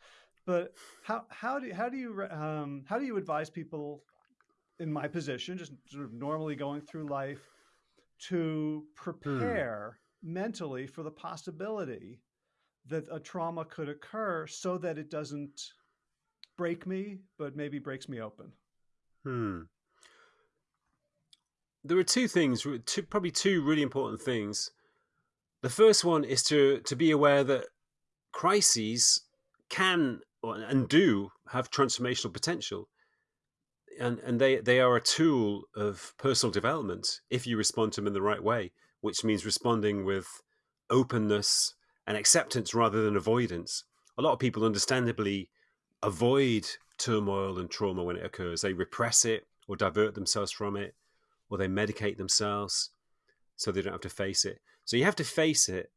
But how how do how do you um, how do you advise people in my position, just sort of normally going through life, to prepare hmm. mentally for the possibility that a trauma could occur so that it doesn't break me, but maybe breaks me open. Hmm. There are two things, two, probably two really important things. The first one is to to be aware that crises can and do have transformational potential. And, and they, they are a tool of personal development if you respond to them in the right way, which means responding with openness and acceptance rather than avoidance. A lot of people understandably avoid turmoil and trauma when it occurs. They repress it or divert themselves from it, or they medicate themselves so they don't have to face it. So you have to face it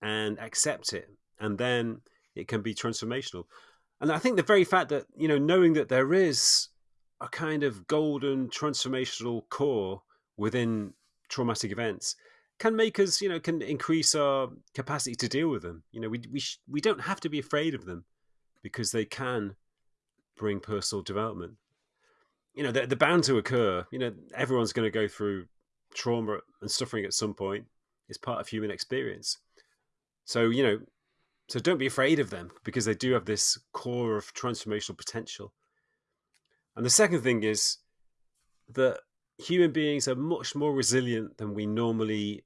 and accept it, and then it can be transformational. And I think the very fact that, you know, knowing that there is a kind of golden transformational core within traumatic events can make us, you know, can increase our capacity to deal with them. You know, we we we don't have to be afraid of them because they can bring personal development. You know, they're, they're bound to occur. You know, everyone's going to go through trauma and suffering at some point. It's part of human experience. So, you know, so don't be afraid of them because they do have this core of transformational potential. And the second thing is that human beings are much more resilient than we normally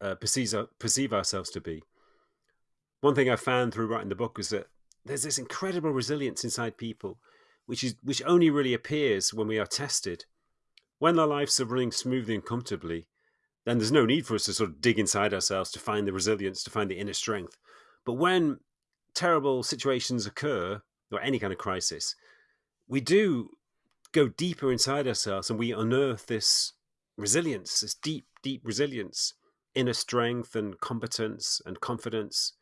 uh, perceive, perceive ourselves to be. One thing I found through writing the book was that there's this incredible resilience inside people, which is which only really appears when we are tested. When our lives are running smoothly and comfortably, then there's no need for us to sort of dig inside ourselves to find the resilience, to find the inner strength. But when terrible situations occur, or any kind of crisis, we do go deeper inside ourselves and we unearth this resilience, this deep, deep resilience inner strength and competence and confidence.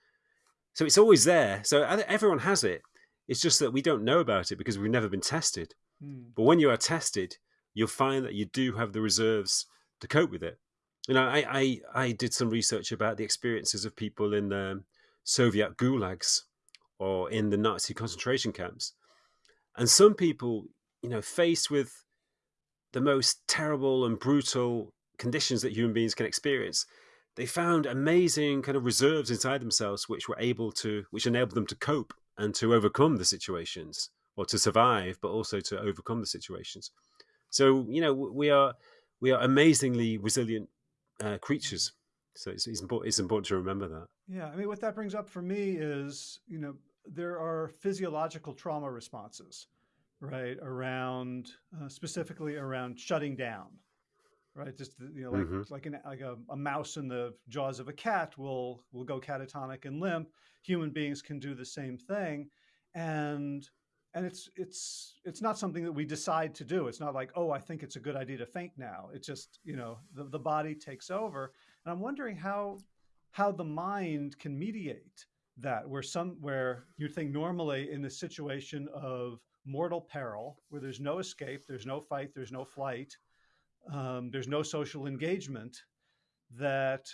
So it's always there. So everyone has it. It's just that we don't know about it because we've never been tested. Mm. But when you are tested, you'll find that you do have the reserves to cope with it. You know, I, I, I did some research about the experiences of people in the Soviet gulags or in the Nazi concentration camps. And some people, you know, faced with the most terrible and brutal conditions that human beings can experience, they found amazing kind of reserves inside themselves which were able to which enabled them to cope and to overcome the situations or to survive but also to overcome the situations. So you know we are we are amazingly resilient uh, creatures. So it's, it's, important, it's important to remember that. Yeah i mean what that brings up for me is you know there are physiological trauma responses right around uh, specifically around shutting down right? Just you know, like mm -hmm. like an like a, a, mouse in the jaws of a cat will will go catatonic and limp. Human beings can do the same thing, and and it's it's it's not something that we decide to do. It's not like oh, I think it's a good idea to faint now. It's just you know the the body takes over, and I'm wondering how how the mind can mediate that where some where you think normally in the situation of mortal peril where there's no escape there's no fight there's no flight um, there's no social engagement, that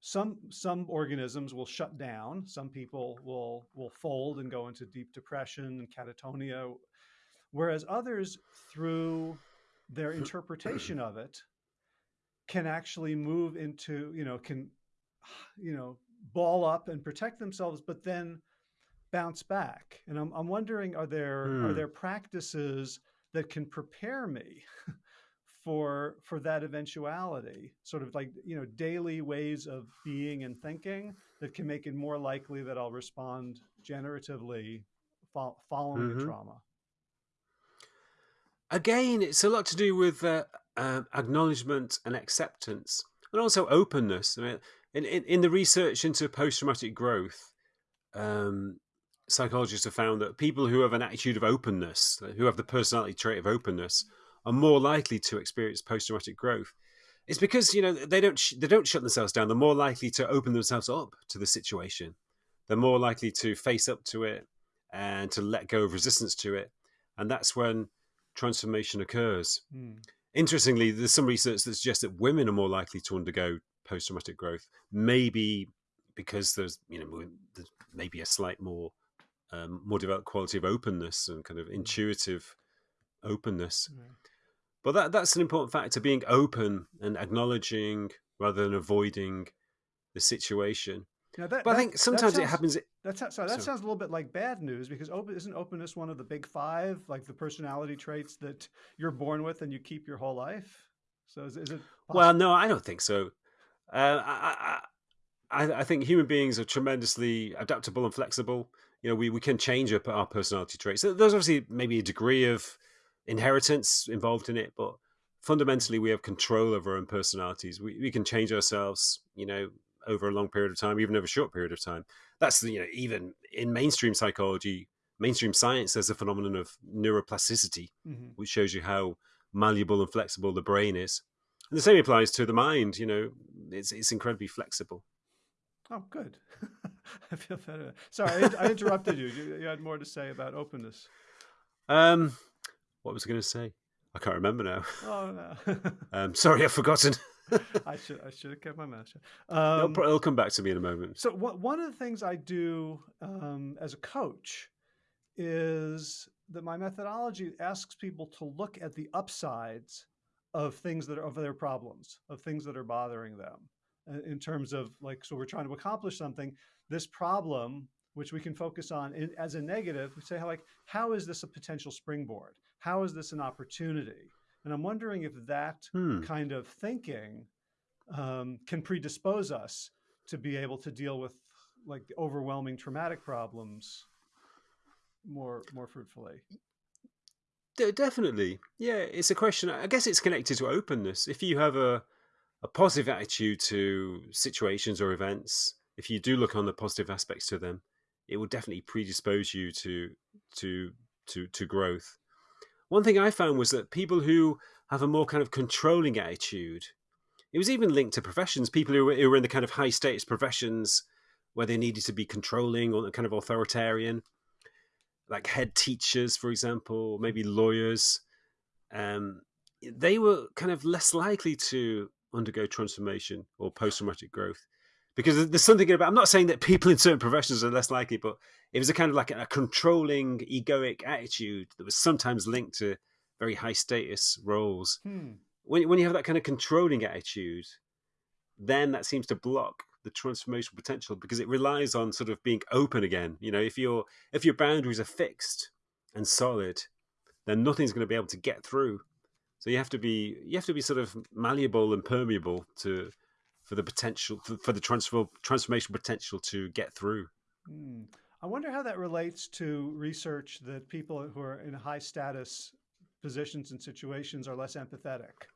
some some organisms will shut down. Some people will will fold and go into deep depression and catatonia, whereas others, through their interpretation of it, can actually move into you know can you know ball up and protect themselves, but then bounce back. And I'm I'm wondering, are there are hmm. there practices that can prepare me for for that eventuality sort of like you know daily ways of being and thinking that can make it more likely that i'll respond generatively fo- following hmm a trauma Again, it's a lot to do with uh, uh, acknowledgement and acceptance, and also openness. I mean, in, in, in the research into post traumatic growth, um, psychologists have found that people who have an attitude of openness, who have the personality trait of openness, are more likely to experience post traumatic growth. It's because you know they don't sh- they don't shut themselves down. They're more likely to open themselves up to the situation. They're more likely to face up to it and to let go of resistance to it, and that's when transformation occurs. Hmm. Interestingly, there's some research that suggests that women are more likely to undergo post traumatic growth, maybe because there's you know there's maybe a slight more um, more developed quality of openness and kind of intuitive openness. But that that's an important factor: being open and acknowledging rather than avoiding the situation. Now that, But I that- think that sometimes it happens. That sounds, sorry, that So- sounds a little bit like bad news because open, isn't openness one of the big five, like the personality traits that you're born with and you keep your whole life? So is, is it? Well, no, I don't think so. Uh, I, I, I I think human beings are tremendously adaptable and flexible. You know, we, we can change our, our personality traits. So There's obviously maybe a degree of inheritance involved in it, but fundamentally, we have control over our own personalities. We, we can change ourselves, you know, over a long period of time, even over a short period of time. That's the, you know, even in mainstream psychology, mainstream science, there's a phenomenon of neuroplasticity, Mhm. which shows you how malleable and flexible the brain is. And the same applies to the mind. You know, it's it's incredibly flexible. Oh, good. I feel better. Sorry, I, I interrupted you. you. You had more to say about openness. Um, what was I going to say? I can't remember now. Oh no, Um, sorry, I've forgotten. I should I should have kept my mouth shut. it'll, Um, it'll come back to me in a moment. So one one of the things I do um, as a coach is that my methodology asks people to look at the upsides of things that are of their problems, of things that are bothering them, uh, in terms of like, so we're trying to accomplish something. This problem, which we can focus on in, as a negative, we say how like, how is this a potential springboard? How is this an opportunity? And I'm wondering if that Hmm. kind of thinking um, can predispose us to be able to deal with like overwhelming traumatic problems more more fruitfully. De- definitely, yeah. It's a question. I guess it's connected to openness. If you have a a positive attitude to situations or events, if you do look on the positive aspects to them, it will definitely predispose you to to to to growth. One thing I found was that people who have a more kind of controlling attitude, it was even linked to professions. People who were, who were in the kind of high status professions where they needed to be controlling or kind of authoritarian, like head teachers, for example, maybe lawyers, um, they were kind of less likely to undergo transformation or post traumatic growth. Because there's something about, I'm not saying that people in certain professions are less likely, but it was a kind of like a controlling, egoic attitude that was sometimes linked to very high status roles. Hmm. When, when you have that kind of controlling attitude, then that seems to block the transformational potential because it relies on sort of being open again. You know, if your if your boundaries are fixed and solid, then nothing's going to be able to get through. So you have to be you have to be sort of malleable and permeable to for the potential for, for the transfer transformation potential to get through. Hmm. I wonder how that relates to research that people who are in high status positions and situations are less empathetic.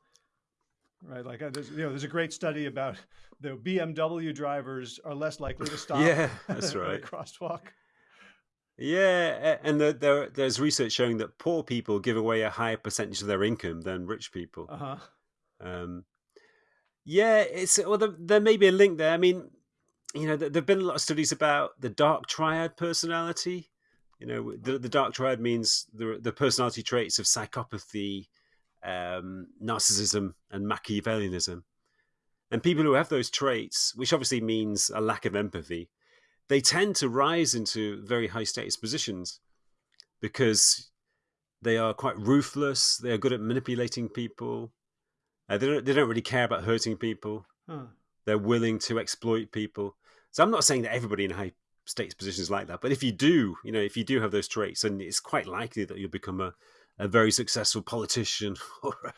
Right, like uh, there's, you know, there's a great study about the BMW drivers are less likely to stop. Yeah, that's right. crosswalk. Yeah, and the, there, there's research showing that poor people give away a higher percentage of their income than rich people. Uh huh. Um, yeah, it's well, there, there may be a link there. I mean, you know, there have been a lot of studies about the dark triad personality. You know, the, the dark triad means the the personality traits of psychopathy, um, narcissism, and Machiavellianism. And people who have those traits, which obviously means a lack of empathy, they tend to rise into very high status positions because they are quite ruthless. They are good at manipulating people. Uh, they don't. They don't really care about hurting people. Huh. They're willing to exploit people. So I'm not saying that everybody in high status positions like that, but if you do, you know, if you do have those traits, then it's quite likely that you'll become a, a very successful politician or a,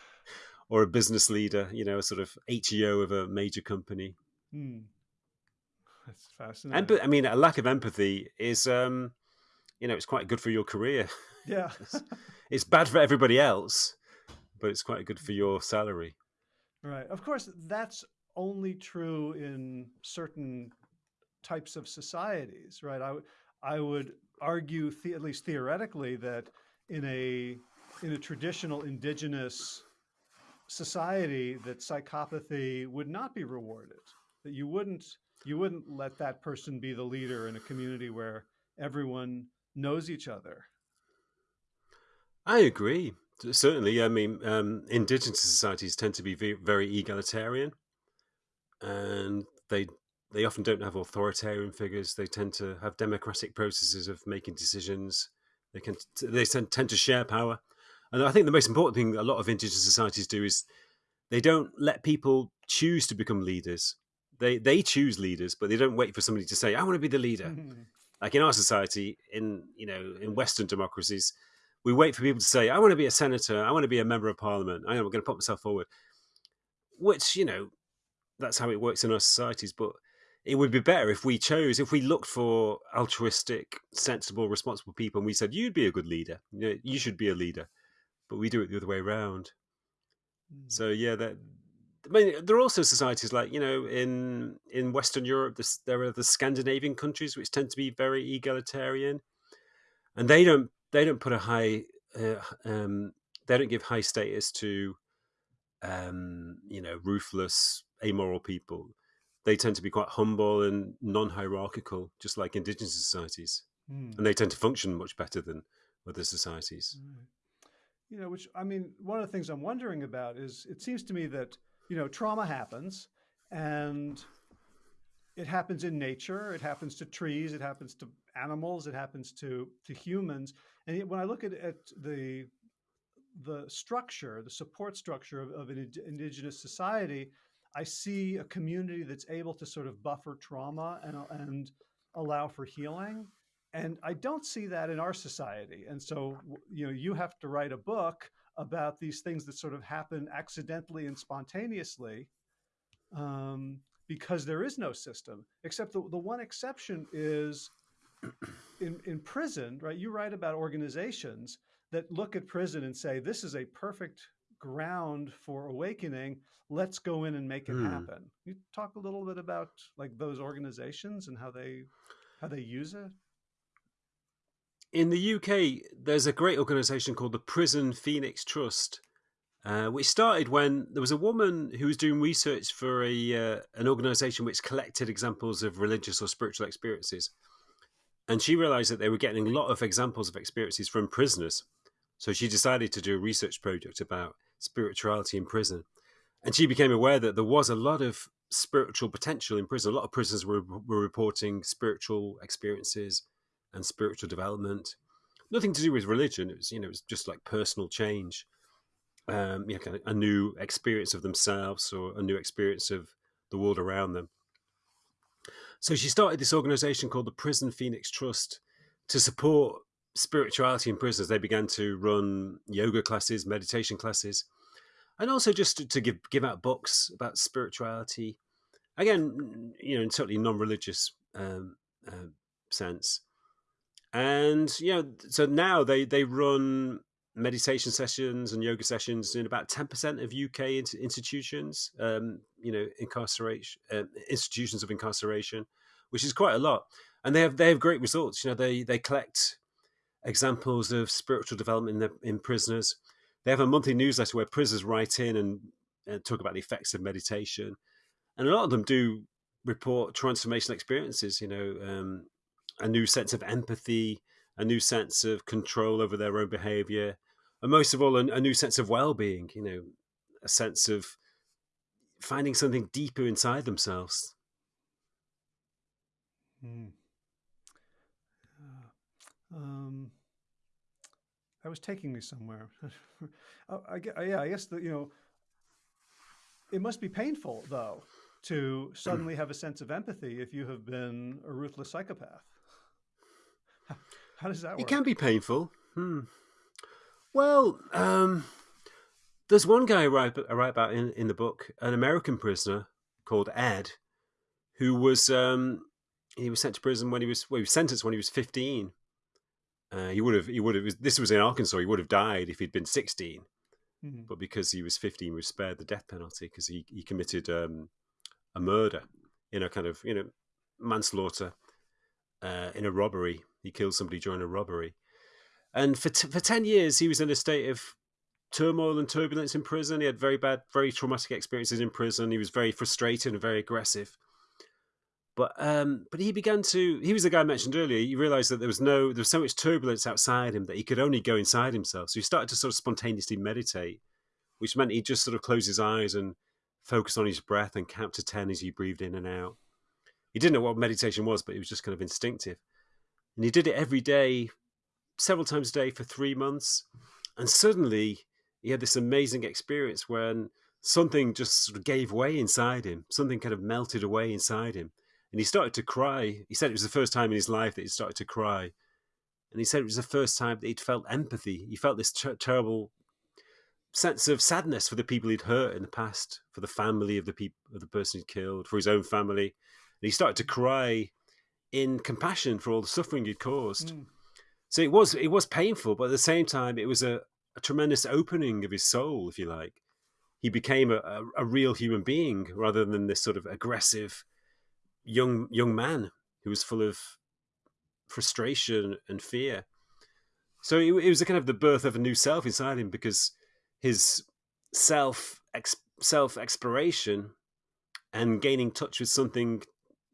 or a business leader, you know, a sort of CEO of a major company. Hmm. That's fascinating. Emp- I mean, a lack of empathy is, um, you know, it's quite good for your career. Yeah. it's, it's bad for everybody else, but it's quite good for your salary. Right. Of course, that's only true in certain types of societies, right? I, I would argue, at least theoretically, that in a in a traditional indigenous society, that psychopathy would not be rewarded. That you wouldn't you wouldn't let that person be the leader in a community where everyone knows each other. I agree. Certainly, I mean, um, indigenous societies tend to be very egalitarian, and they they often don't have authoritarian figures. They tend to have democratic processes of making decisions. They can they tend, tend to share power, and I think the most important thing a lot of indigenous societies do is they don't let people choose to become leaders. They they choose leaders, but they don't wait for somebody to say, "I want to be the leader." like in our society, in you know, in Western democracies, we wait for people to say, "I want to be a senator. I want to be a member of parliament. I am going to put myself forward." Which you know, that's how it works in our societies. But it would be better if we chose, if we looked for altruistic, sensible, responsible people, and we said, "You'd be a good leader. You, know, you should be a leader." But we do it the other way around. Mm. So yeah, that I mean, there are also societies like you know in in Western Europe. This, there are the Scandinavian countries which tend to be very egalitarian, and they don't they don't put a high uh, um, they don't give high status to um, you know ruthless amoral people. They tend to be quite humble and non-hierarchical, just like indigenous societies, mm. and they tend to function much better than other societies. Mm. You know, which I mean, one of the things I'm wondering about is it seems to me that you know, trauma happens and it happens in nature, it happens to trees, it happens to animals, it happens to, to humans. And when I look at, at the, the structure, the support structure of, of an indigenous society, I see a community that's able to sort of buffer trauma and, and allow for healing. And I don't see that in our society. And so, you know, you have to write a book about these things that sort of happen accidentally and spontaneously um, because there is no system, except the, the one exception is in, in prison, right? You write about organizations that look at prison and say, this is a perfect ground for awakening. Let's go in and make it hmm. happen. You talk a little bit about like those organizations and how they how they use it in the UK, there's a great organisation called the Prison Phoenix Trust, uh, which started when there was a woman who was doing research for a uh, an organisation which collected examples of religious or spiritual experiences, and she realised that they were getting a lot of examples of experiences from prisoners. So she decided to do a research project about spirituality in prison, and she became aware that there was a lot of spiritual potential in prison. A lot of prisoners were, were reporting spiritual experiences and spiritual development. Nothing to do with religion. It was, you know, it was just like personal change. Um, you know, kind of a new experience of themselves or a new experience of the world around them. So she started this organization called the Prison Phoenix Trust to support spirituality in prisons. They began to run yoga classes, meditation classes, and also just to, to give give out books about spirituality. Again, you know, in totally non-religious um, uh, sense and you know so now they they run meditation sessions and yoga sessions in about 10% of uk institutions um, you know incarceration uh, institutions of incarceration which is quite a lot. And they have they have great results. You know they they collect examples of spiritual development in, in prisoners. They have a monthly newsletter where prisoners write in and, and talk about the effects of meditation. And a lot of them do report transformational experiences you know um, a new sense of empathy, a new sense of control over their own behavior, and most of all, a, a new sense of well being, you know, a sense of finding something deeper inside themselves. Hmm. Uh, um, that was taking me somewhere. Oh, I, I, yeah, I guess that you know, it must be painful though to suddenly have a sense of empathy if you have been a ruthless psychopath. How does that work? It can be painful. Hmm. Well, um, there's one guy I write, I write about in, in the book, an American prisoner called Ed, who was um, he was sent to prison when he was well, he was sentenced when he was 15. Uh, he would have he would have this was in Arkansas. He would have died if he'd been 16, mm-hmm. but because he was 15, he was spared the death penalty because he he committed um, a murder in a kind of you know manslaughter uh, in a robbery. He killed somebody during a robbery, and for for 10 years he was in a state of turmoil and turbulence in prison. He had very bad, very traumatic experiences in prison. He was very frustrated and very aggressive. But um, but he began to. He was the guy I mentioned earlier. He realized that there was no, there was so much turbulence outside him that he could only go inside himself. So he started to sort of spontaneously meditate, which meant he'd just sort of close his eyes and focus on his breath and count to ten as he breathed in and out. He didn't know what meditation was, but it was just kind of instinctive. And he did it every day, several times a day for three months. And suddenly he had this amazing experience when something just sort of gave way inside him, something kind of melted away inside him. And he started to cry. He said it was the first time in his life that he started to cry. And he said it was the first time that he'd felt empathy. He felt this ter- terrible sense of sadness for the people he'd hurt in the past, for the family of the people of the person he'd killed, for his own family. And he started to cry in compassion for all the suffering he'd caused. Mm. So it was it was painful, but at the same time, it was a, a tremendous opening of his soul, if you like. He became a, a, a, real human being rather than this sort of aggressive young young man who was full of frustration and fear. So it, it was a kind of the birth of a new self inside him because his self self exploration and gaining touch with something,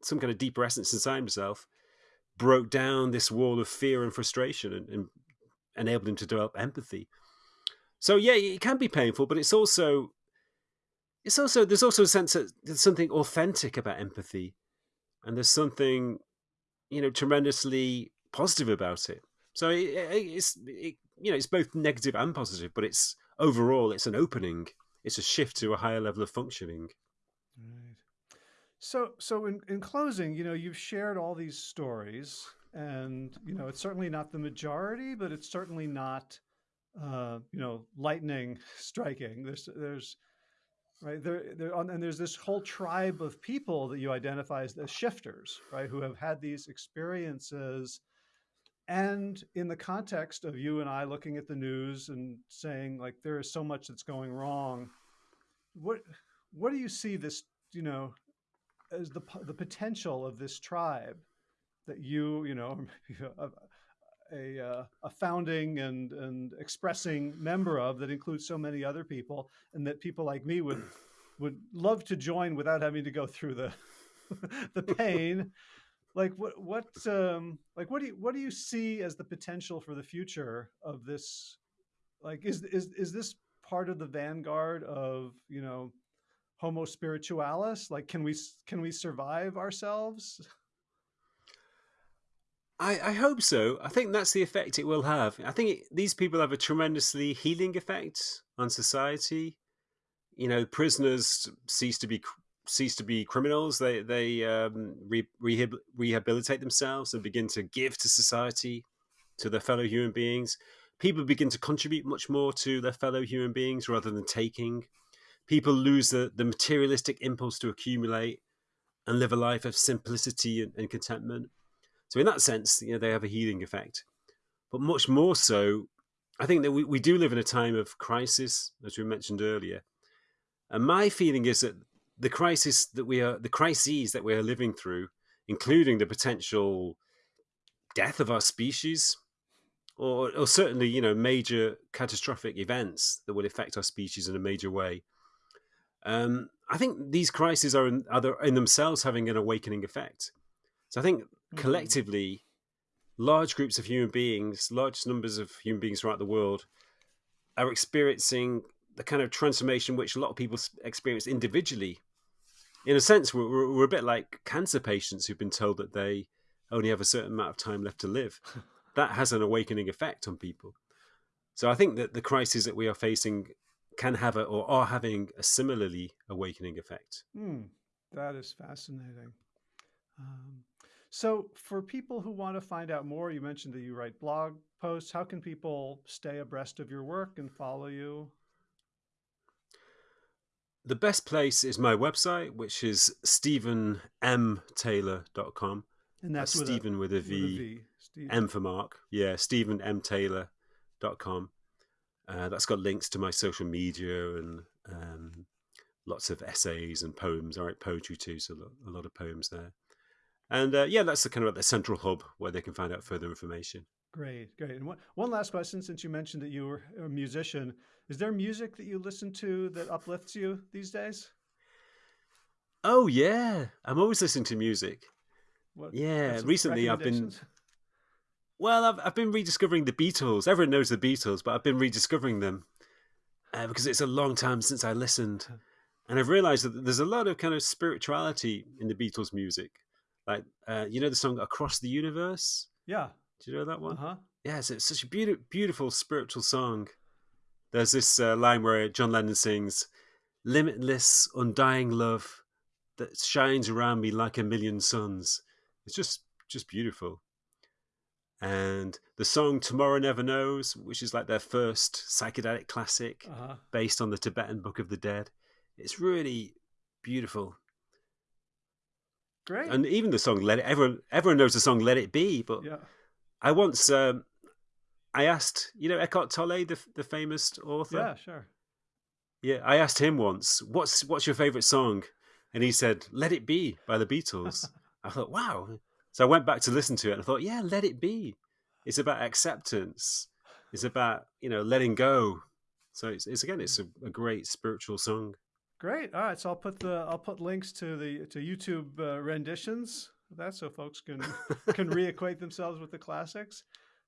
some kind of deeper essence inside himself, broke down this wall of fear and frustration and, and enabled him to develop empathy. So yeah, it can be painful, but it's also it's also there's also a sense that there's something authentic about empathy, and there's something you know tremendously positive about it. So it, it's it, you know it's both negative and positive, but it's overall it's an opening. It's a shift to a higher level of functioning. So so in, in closing, you know, you've shared all these stories, and you know it's certainly not the majority, but it's certainly not uh, you know, lightning striking. There's, there's, right there, there, and there's this whole tribe of people that you identify as, as shifters, right, who have had these experiences. And in the context of you and I looking at the news and saying like there is so much that's going wrong, what what do you see this you know as the the potential of this tribe that you you know a, uh, a founding and, and expressing member of that includes so many other people and that people like me would would love to join without having to go through the the pain. Like what what um like what do you what do you see as the potential for the future of this? Like is is is this part of the vanguard of you know homo spiritualis like can we can we survive ourselves I, I hope so. I think that's the effect it will have. I think it, these people have a tremendously healing effect on society. You know, prisoners cease to be cease to be criminals. They they um, re, rehab, rehabilitate themselves and begin to give to society, to their fellow human beings. People begin to contribute much more to their fellow human beings rather than taking. People lose the, the materialistic impulse to accumulate and live a life of simplicity and, and contentment so in that sense, you know, they have a healing effect. But much more so, I think that we, we do live in a time of crisis, as we mentioned earlier. And my feeling is that the crisis that we are, the crises that we are living through, including the potential death of our species, or, or certainly, you know, major catastrophic events that will affect our species in a major way. Um, I think these crises are in, are in themselves having an awakening effect. So I think mm-hmm. collectively, large groups of human beings, large numbers of human beings throughout the world, are experiencing the kind of transformation which a lot of people experience individually. In a sense, we're, we're a bit like cancer patients who've been told that they only have a certain amount of time left to live. that has an awakening effect on people. So I think that the crises that we are facing can have a, or are having a similarly awakening effect. Mm, that is fascinating. Um, so, for people who want to find out more, you mentioned that you write blog posts. How can people stay abreast of your work and follow you? the best place is my website, which is stephenmtaylor.com. And that's, That's with Stephen a, with a with a V. M for Mark. Yeah, stephenmtaylor.com. Uh, that's got links to my social media and um, lots of essays and poems. I write poetry too, so a lot, of poems there. And uh, yeah, that's the kind of the central hub where they can find out further information. Great, great. And one, one last question, since you mentioned that you were a musician, is there music that you listen to that uplifts you these days? Oh yeah, I'm always listening to music. What, Yeah, recently I've been? well, I've I've been rediscovering the Beatles. Everyone knows the Beatles, but I've been rediscovering them uh, because it's a long time since I listened, and I've realised that there's a lot of kind of spirituality in the Beatles music. Like uh, you know the song "Across the Universe." Yeah. Do you know that Uh one? huh. Yes, it's such a beautiful, beautiful spiritual song. There's this uh, line where John Lennon sings, "Limitless, undying love that shines around me like a million suns." It's just, just beautiful. And the song "Tomorrow Never Knows," which is like their first psychedelic classic, Uh huh. based on the Tibetan Book of the Dead, it's really beautiful. Great. And even the song "Let It," everyone, everyone knows the song "Let It Be," but yeah. I once um, I asked, you know, Eckhart Tolle, the the famous author. Yeah. Sure. Yeah, I asked him once, "What's what's your favorite song?" And he said, "Let It Be" by the Beatles. I thought, "Wow!" So I went back to listen to it, and I thought, "Yeah, Let It Be." It's about acceptance. It's about you know letting go. So it's, it's again, it's a, a great spiritual song. Great. All right. So I'll put the I'll put links to the to YouTube uh, renditions of that so folks can can reacquaint themselves with the classics.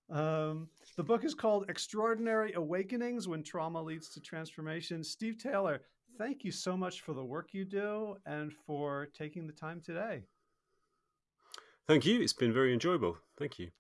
Um, the book is called Extraordinary Awakenings When Trauma Leads to Transformation. Steve Taylor, thank you so much for the work you do and for taking the time today. Thank you. It's been very enjoyable. Thank you.